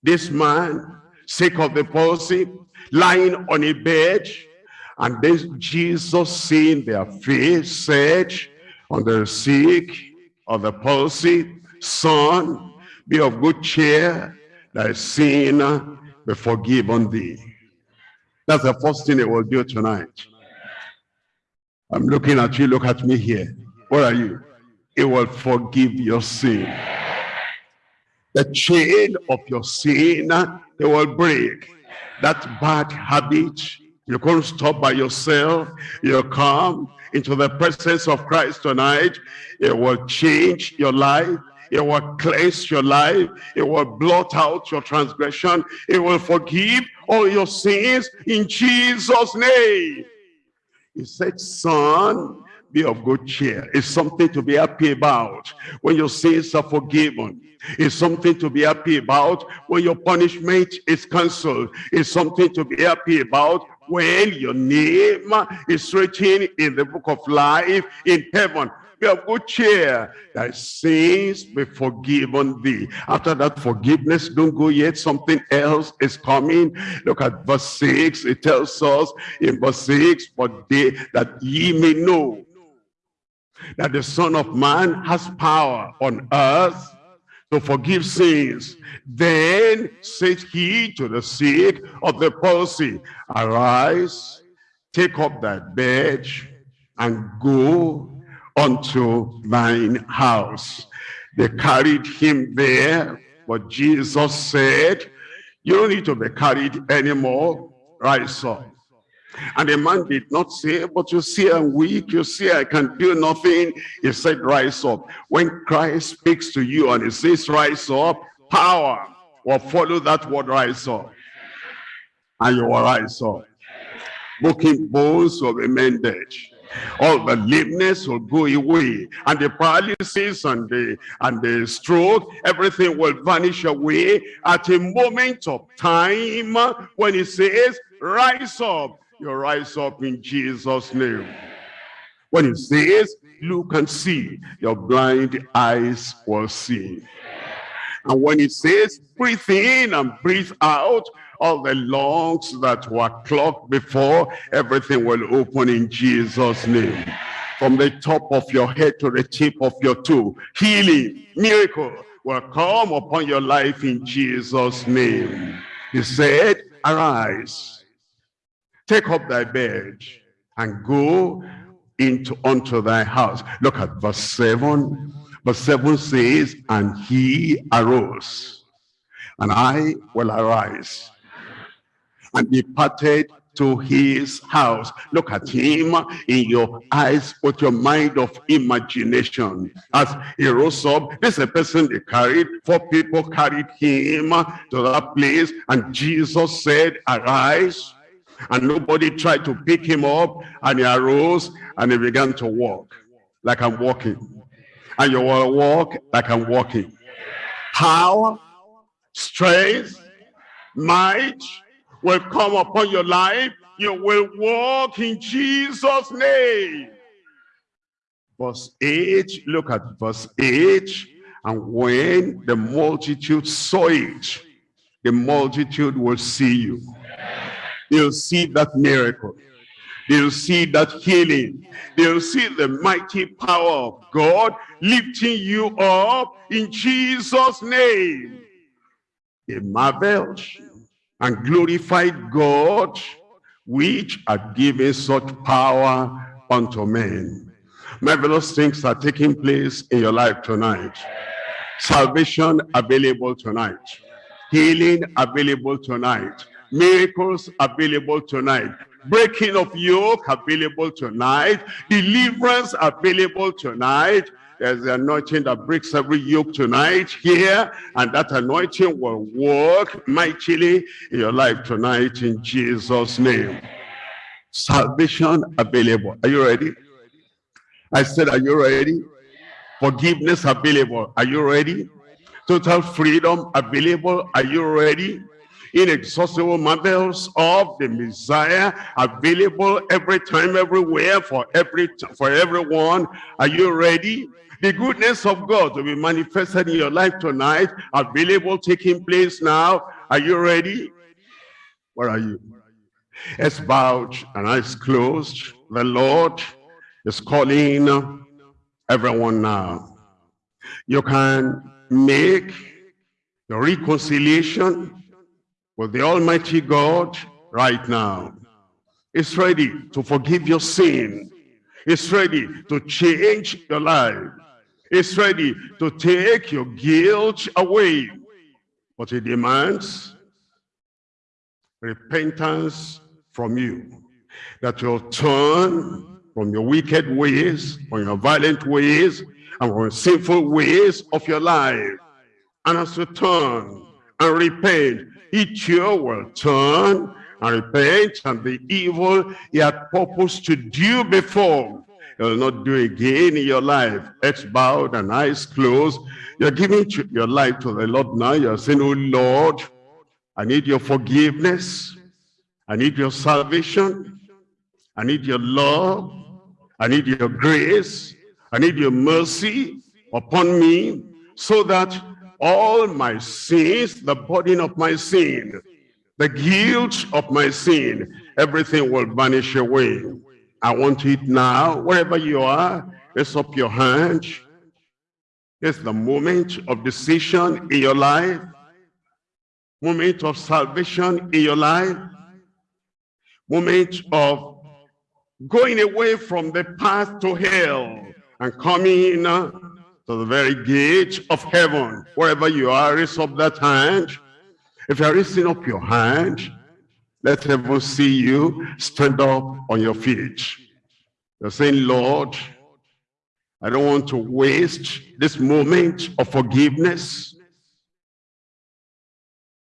this man, sick of the palsy, lying on a bed. And then Jesus, seeing their faith, said on the sick of the palsy, Son, be of good cheer, thy sin be forgiven thee. That's the first thing it will do tonight. I'm looking at you, look at me here. What are you? It will forgive your sin. The chain of your sin, it will break. That bad habit, you can't stop by yourself. You come into the presence of Christ tonight. It will change your life. It will cleanse your life. It will blot out your transgression. It will forgive all your sins in Jesus' name. He said, son, be of good cheer. It's something to be happy about when your sins are forgiven. It's something to be happy about when your punishment is cancelled. It's something to be happy about when your name is written in the book of life in heaven be of good cheer. Thy sins be forgiven thee. After that forgiveness, don't go yet. Something else is coming. Look at verse 6. It tells us in verse 6, but they that ye may know that the Son of Man has power on earth to forgive sins. Then said he to the sick of the palsy, Arise, take up thy bed, and go unto thine house. They carried him there, but Jesus said, you don't need to be carried anymore. Rise up. And the man did not say, but you see I'm weak, you see I can do nothing. He said, rise up. When Christ speaks to you and he says, rise up, power will follow that word, rise up. And you will rise up. Broken bones will be mended all the lameness will go away and the paralysis and the and the stroke everything will vanish away at a moment of time when he says rise up you rise up in jesus name when he says look and see your blind eyes will see and when he says breathe in and breathe out all the lungs that were clogged before, everything will open in Jesus' name. From the top of your head to the tip of your toe, healing, miracle will come upon your life in Jesus' name. He said, arise, take up thy bed and go into unto thy house. Look at verse 7. Verse 7 says, and he arose, and I will arise and departed to his house. Look at him in your eyes with your mind of imagination. As he rose up, this is a person they carried. Four people carried him to that place. And Jesus said, arise. And nobody tried to pick him up. And he arose and he began to walk like I'm walking. And you will walk like I'm walking. Power, strength, might, will come upon your life. You will walk in Jesus' name. Verse 8, look at verse 8. And when the multitude saw it, the multitude will see you. They'll see that miracle. They'll see that healing. They'll see the mighty power of God lifting you up in Jesus' name. They marveled and glorified God, which had given such power unto men. Marvelous things are taking place in your life tonight. Salvation available tonight. Healing available tonight. Miracles available tonight. Breaking of yoke available tonight. Deliverance available tonight. There's the anointing that breaks every yoke tonight here. And that anointing will work mightily in your life tonight in Jesus' name. Salvation available. Are you ready? I said, are you ready? Forgiveness available. Are you ready? Total freedom available. Are you ready? Inexhaustible marvels of the Messiah available every time, everywhere, for every for everyone. Are you ready? The goodness of God to be manifested in your life tonight, available, taking place now. Are you ready? Where are you? It's bowed and eyes closed. The Lord is calling everyone now. You can make the reconciliation with the Almighty God right now. It's ready to forgive your sin. It's ready to change your life. It's ready to take your guilt away. But it demands repentance from you. That you'll turn from your wicked ways, from your violent ways, and from sinful ways of your life. And as you turn and repent, each year will turn and repent and the evil he had purposed to do before You'll not do again in your life. Heads bowed and eyes closed. You're giving your life to the Lord now. You're saying, oh Lord, I need your forgiveness. I need your salvation. I need your love. I need your grace. I need your mercy upon me so that all my sins, the burden of my sin, the guilt of my sin, everything will vanish away. I want it now. Wherever you are, raise up your hand. It's the moment of decision in your life. Moment of salvation in your life. Moment of going away from the path to hell and coming uh, to the very gate of heaven. Wherever you are, raise up that hand. If you're raising up your hand, let heaven see you. Stand up on your feet. You're saying, Lord, I don't want to waste this moment of forgiveness,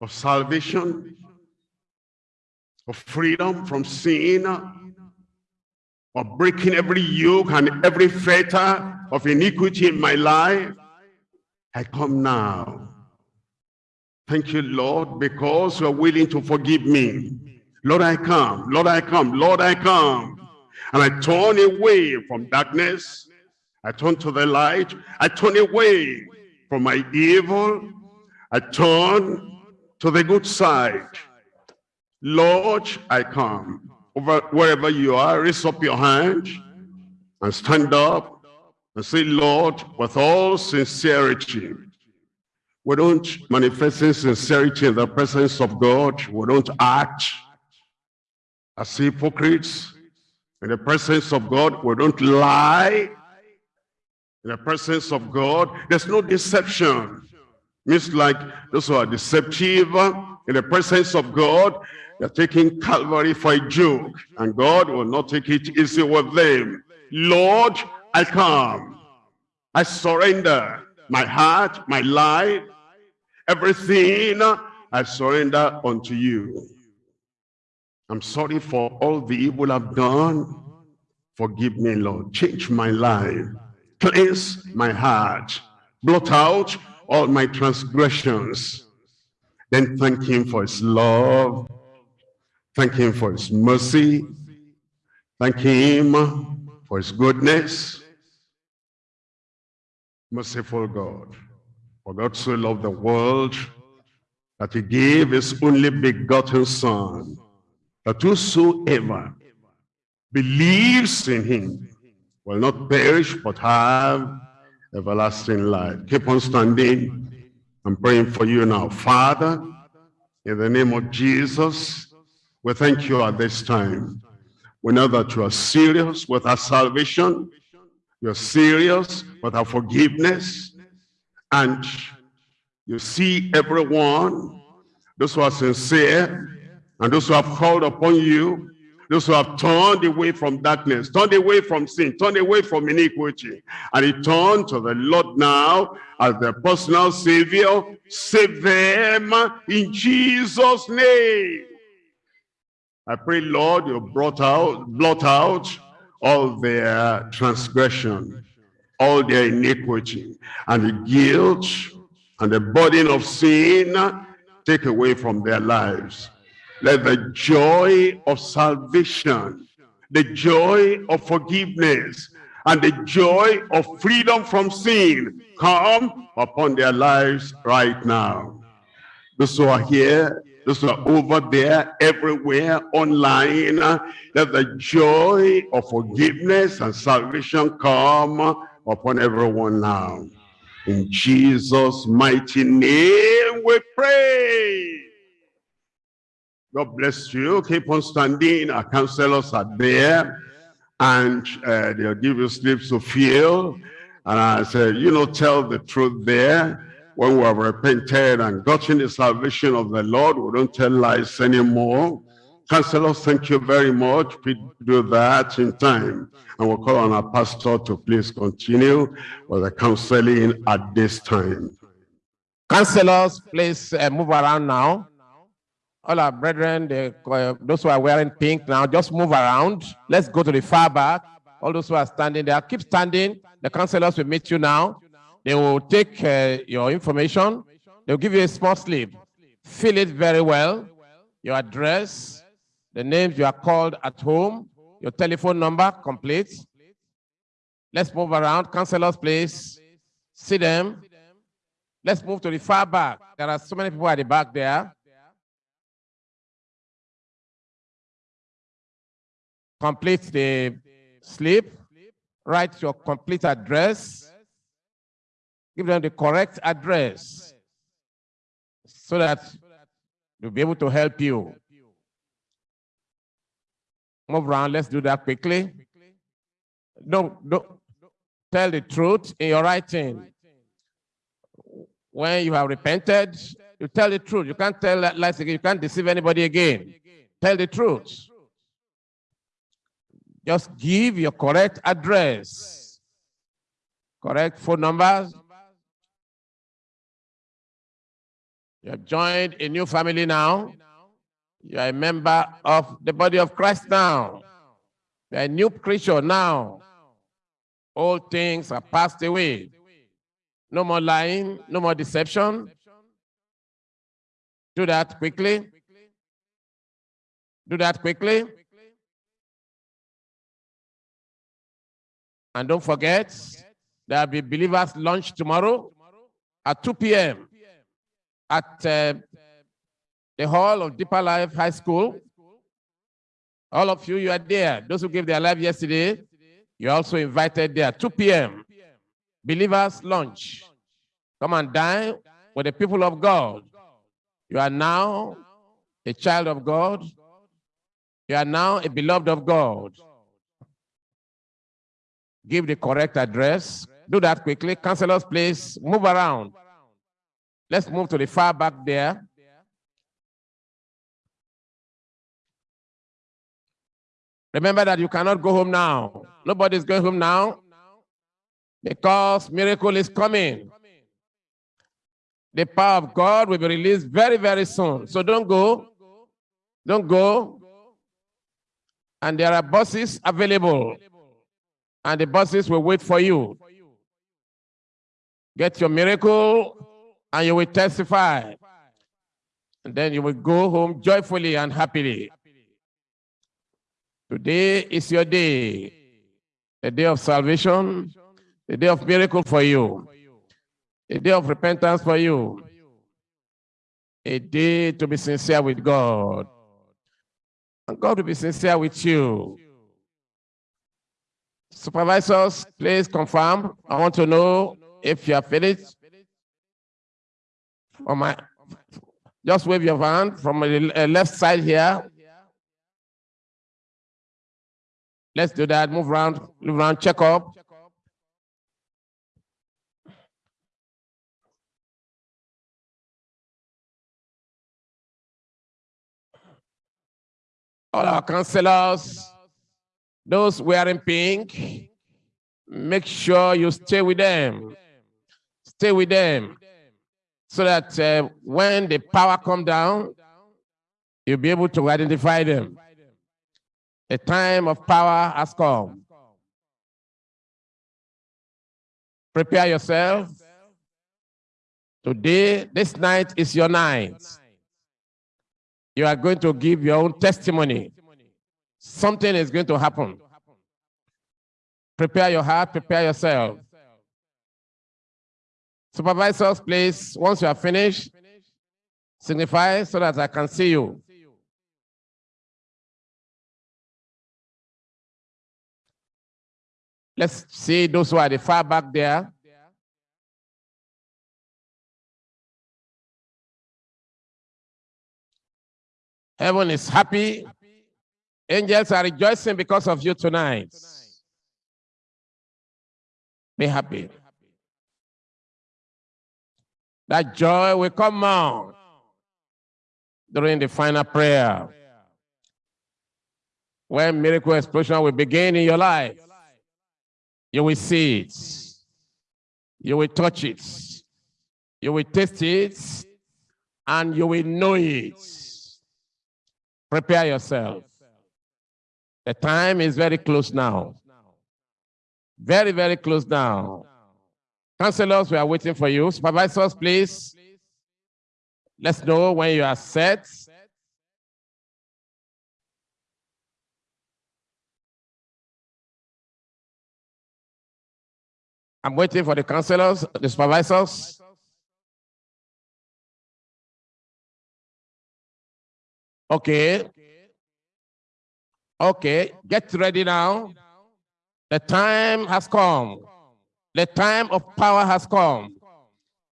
of salvation, of freedom from sin, of breaking every yoke and every fetter of iniquity in my life. I come now Thank you, Lord, because you are willing to forgive me. Lord, I come. Lord, I come. Lord, I come. And I turn away from darkness. I turn to the light. I turn away from my evil. I turn to the good side. Lord, I come. Over wherever you are, raise up your hand and stand up and say, Lord, with all sincerity, we don't manifest sincerity in the presence of God. We don't act as hypocrites. In the presence of God, we don't lie. In the presence of God, there's no deception. Means like those who are deceptive in the presence of God, they're taking Calvary for a joke. And God will not take it easy with them. Lord, I come. I surrender my heart, my life, Everything I surrender unto you. I'm sorry for all the evil I've done. Forgive me, Lord. Change my life. Cleanse my heart. Blot out all my transgressions. Then thank him for his love. Thank him for his mercy. Thank him for his goodness. Merciful God. For God so loved the world that he gave his only begotten son, that whosoever believes in him will not perish but have everlasting life. Keep on standing. I'm praying for you now. Father, in the name of Jesus, we thank you at this time. We know that you are serious with our salvation. You're serious with our forgiveness and you see everyone, those who are sincere, and those who have called upon you, those who have turned away from darkness, turned away from sin, turned away from iniquity, and he turned to the Lord now as their personal savior, save them in Jesus' name. I pray, Lord, you brought out, blot out all their transgression, all their iniquity, and the guilt and the burden of sin take away from their lives. Let the joy of salvation, the joy of forgiveness, and the joy of freedom from sin come upon their lives right now. Those who are here those are over there, everywhere, online. Let the joy of forgiveness and salvation come upon everyone now. In Jesus' mighty name we pray. God bless you. Keep on standing. Our counselors are there. And uh, they'll give you slips to feel. And I said, you know, tell the truth there when we have repented and gotten the salvation of the Lord, we don't tell lies anymore. Counselors, thank you very much. We do that in time. And we'll call on our pastor to please continue with the counseling at this time. Counselors, please uh, move around now. All our brethren, they, uh, those who are wearing pink now, just move around. Let's go to the far back. All those who are standing there, keep standing. The counselors will meet you now. They will take uh, your information. They'll give you a small slip. Fill it very well. Your address, the names you are called at home, your telephone number, complete. Let's move around. Counselors, please. See them. Let's move to the far back. There are so many people at the back there. Complete the slip. Write your complete address give them the correct address so that they'll be able to help you. Move around, let's do that quickly. Don't, don't tell the truth in your writing. When you have repented, you tell the truth. You can't tell lies again. You can't deceive anybody again. Tell the truth. Just give your correct address, correct phone numbers, You have joined a new family now. You are a member of the body of Christ now. You are a new creature now. All things are passed away. No more lying, no more deception. Do that quickly. Do that quickly. And don't forget, there will be believers lunch tomorrow at 2 p.m at uh, the hall of Deeper Life High School. All of you, you are there. Those who gave their life yesterday, you're also invited there. 2 p.m. Believers lunch. Come and dine with the people of God. You are now a child of God. You are now a beloved of God. Give the correct address. Do that quickly. Counselors, please move around. Let's move to the far back there. Remember that you cannot go home now. Nobody's going home now because miracle is coming. The power of God will be released very, very soon. So don't go. Don't go. And there are buses available. And the buses will wait for you. Get your miracle and you will testify. And then you will go home joyfully and happily. Today is your day, a day of salvation, a day of miracle for you, a day of repentance for you, a day to be sincere with God. And God will be sincere with you. Supervisors, please confirm. I want to know if you are finished on my, just wave your hand from the uh, left side here. Let's do that. Move around, move around, check up. All our counselors, those wearing pink, make sure you stay with them. Stay with them so that uh, when the power come down, you'll be able to identify them. A time of power has come. Prepare yourself. Today, this night is your night. You are going to give your own testimony. Something is going to happen. Prepare your heart, prepare yourself. Supervisors, please, once you are finished, signify so that I can see you. Let's see those who are the far back there. Heaven is happy. Angels are rejoicing because of you tonight. Be happy. That joy will come out during the final prayer. When miracle explosion will begin in your life, you will see it. You will touch it. You will taste it. And you will know it. Prepare yourself. The time is very close now. Very, very close now. Counselors, we are waiting for you. Supervisors, please. Let's know when you are set. I'm waiting for the counselors, the supervisors. Okay. Okay, get ready now. The time has come. The time of power has come.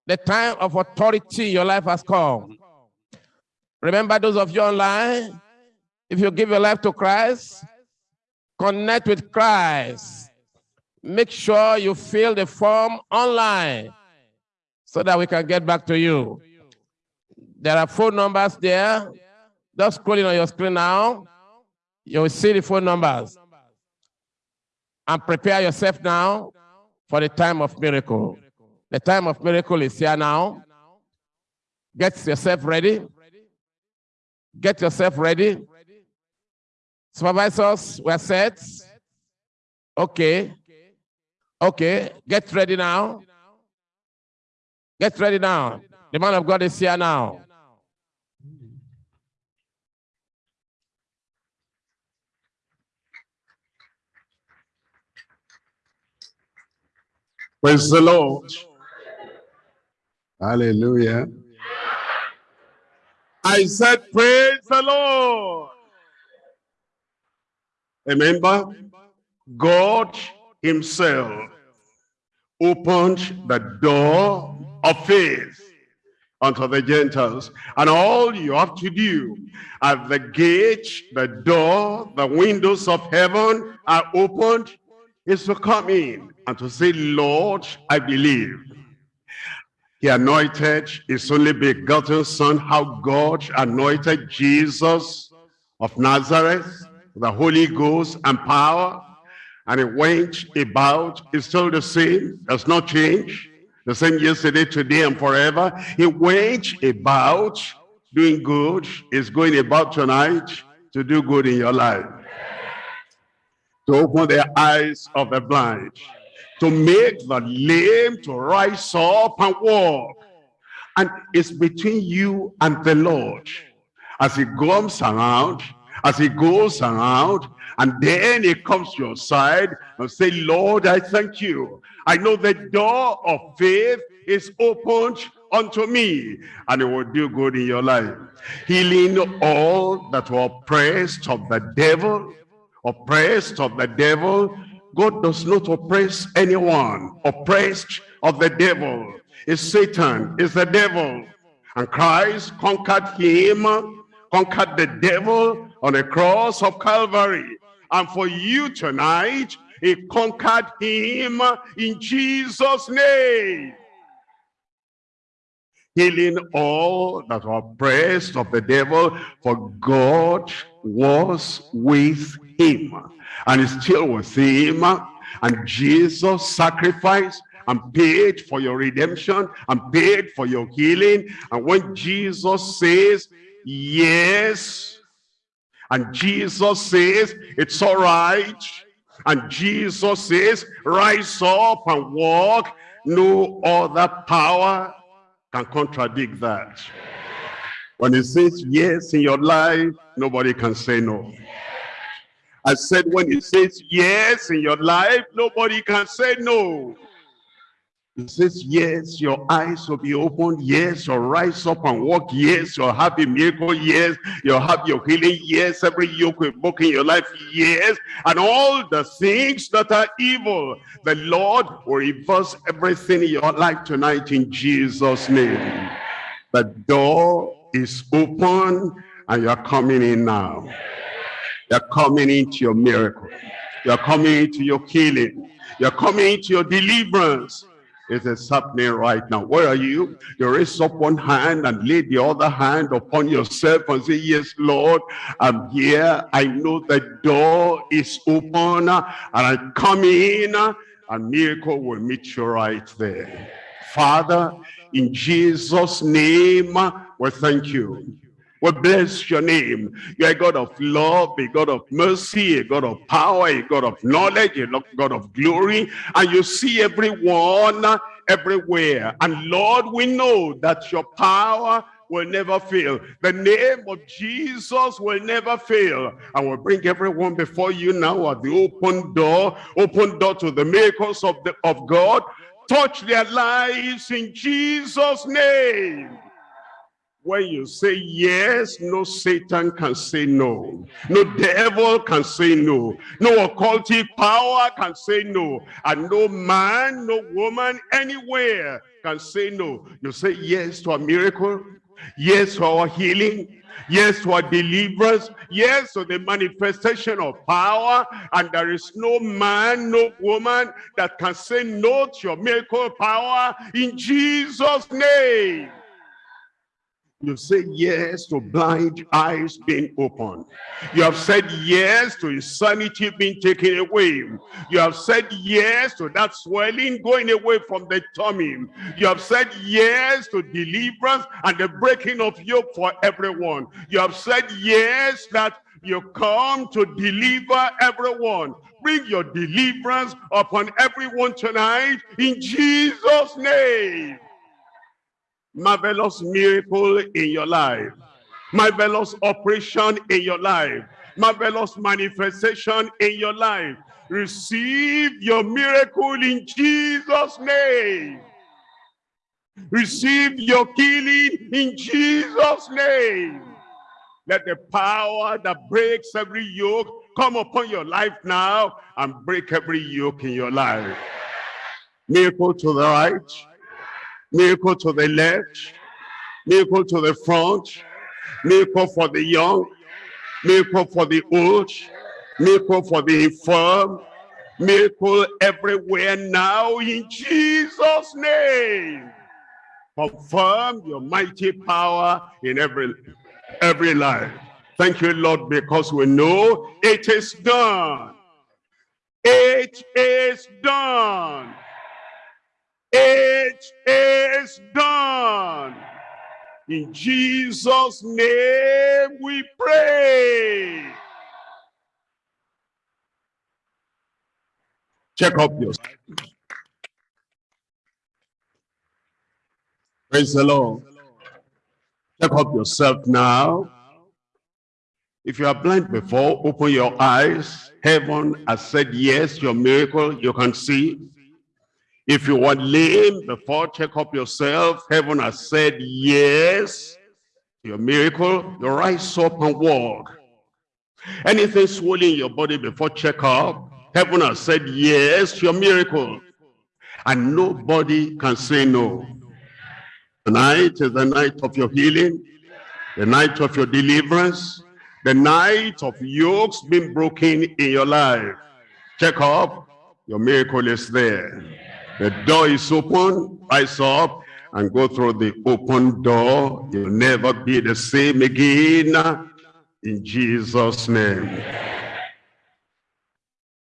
The time of authority in your life has come. Remember those of you online, if you give your life to Christ, connect with Christ. Make sure you fill the form online so that we can get back to you. There are phone numbers there. Just scrolling on your screen now. You will see the phone numbers. And prepare yourself now for the time of miracle. The time of miracle is here now. Get yourself ready. Get yourself ready. Supervisors, we're set. Okay. Okay. Get ready now. Get ready now. The man of God is here now. Praise the Lord. Hallelujah. I said, praise the Lord. Remember, God himself opened the door of faith unto the Gentiles. And all you have to do at the gate, the door, the windows of heaven are opened is to come in and to say, Lord, I believe. He anointed his only begotten son, how God anointed Jesus of Nazareth, the Holy Ghost and power. And he went about, it's still the same, does not change. The same yesterday, today, and forever. He went about doing good, is going about tonight to do good in your life to open the eyes of the blind, to make the lame to rise up and walk. And it's between you and the Lord. As he comes around, as he goes around, and then he comes to your side and say, Lord, I thank you. I know the door of faith is opened unto me, and it will do good in your life. Healing all that were oppressed of the devil, oppressed of the devil. God does not oppress anyone. Oppressed of the devil is Satan, is the devil. And Christ conquered him, conquered the devil on the cross of Calvary. And for you tonight, he conquered him in Jesus' name. healing all that were oppressed of the devil, for God was with him and is still with him. And Jesus sacrificed and paid for your redemption and paid for your healing. And when Jesus says, yes, and Jesus says, it's all right, and Jesus says, rise up and walk, no other power can contradict that. When he says yes in your life, nobody can say no. I said when he says yes in your life, nobody can say no. He says, yes, your eyes will be opened. Yes, you'll rise up and walk. Yes, you'll have a miracle. Yes, you'll have your healing. Yes, every yoke will book in your life. Yes, and all the things that are evil, the Lord will reverse everything in your life tonight in Jesus' name. The door is open and you're coming in now. You're coming into your miracle. You're coming into your healing. You're coming into your deliverance. It is happening right now. Where are you? You raise up one hand and lay the other hand upon yourself and say, yes, Lord, I'm here. I know the door is open and I come in and miracle will meet you right there. Father, in Jesus' name, we thank you. We bless your name. You're a God of love, a God of mercy, a God of power, a God of knowledge, a God of glory. And you see everyone everywhere. And Lord, we know that your power will never fail. The name of Jesus will never fail. I will bring everyone before you now at the open door, open door to the miracles of, the, of God. Touch their lives in Jesus' name. When you say yes, no Satan can say no. No devil can say no. No occultic power can say no. And no man, no woman, anywhere can say no. You say yes to a miracle. Yes to our healing. Yes to our deliverance. Yes to the manifestation of power. And there is no man, no woman that can say no to your miracle power in Jesus' name. You say yes to blind eyes being opened. You have said yes to insanity being taken away. You have said yes to that swelling going away from the tummy. You have said yes to deliverance and the breaking of yoke for everyone. You have said yes that you come to deliver everyone. Bring your deliverance upon everyone tonight in Jesus' name marvelous miracle in your life, marvelous operation in your life, marvelous manifestation in your life. Receive your miracle in Jesus' name. Receive your healing in Jesus' name. Let the power that breaks every yoke come upon your life now and break every yoke in your life. Miracle to the right, miracle to the left, miracle to the front, miracle for the young, miracle for the old, miracle for the infirm, miracle everywhere now in Jesus' name. Confirm your mighty power in every, every life. Thank you, Lord, because we know it is done. It is done. It is done. In Jesus' name we pray. Check up your Praise the Lord. Check up yourself now. If you are blind before, open your eyes. Heaven has said yes, your miracle, you can see. If you were lame before, check up yourself. Heaven has said yes. Your miracle, you rise up and walk. Anything swollen in your body before check up, heaven has said yes, your miracle. And nobody can say no. Tonight is the night of your healing, the night of your deliverance, the night of yokes being broken in your life. Check up, your miracle is there. The door is open, rise up and go through the open door. You'll never be the same again. In Jesus' name.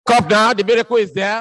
Come now, the miracle is there.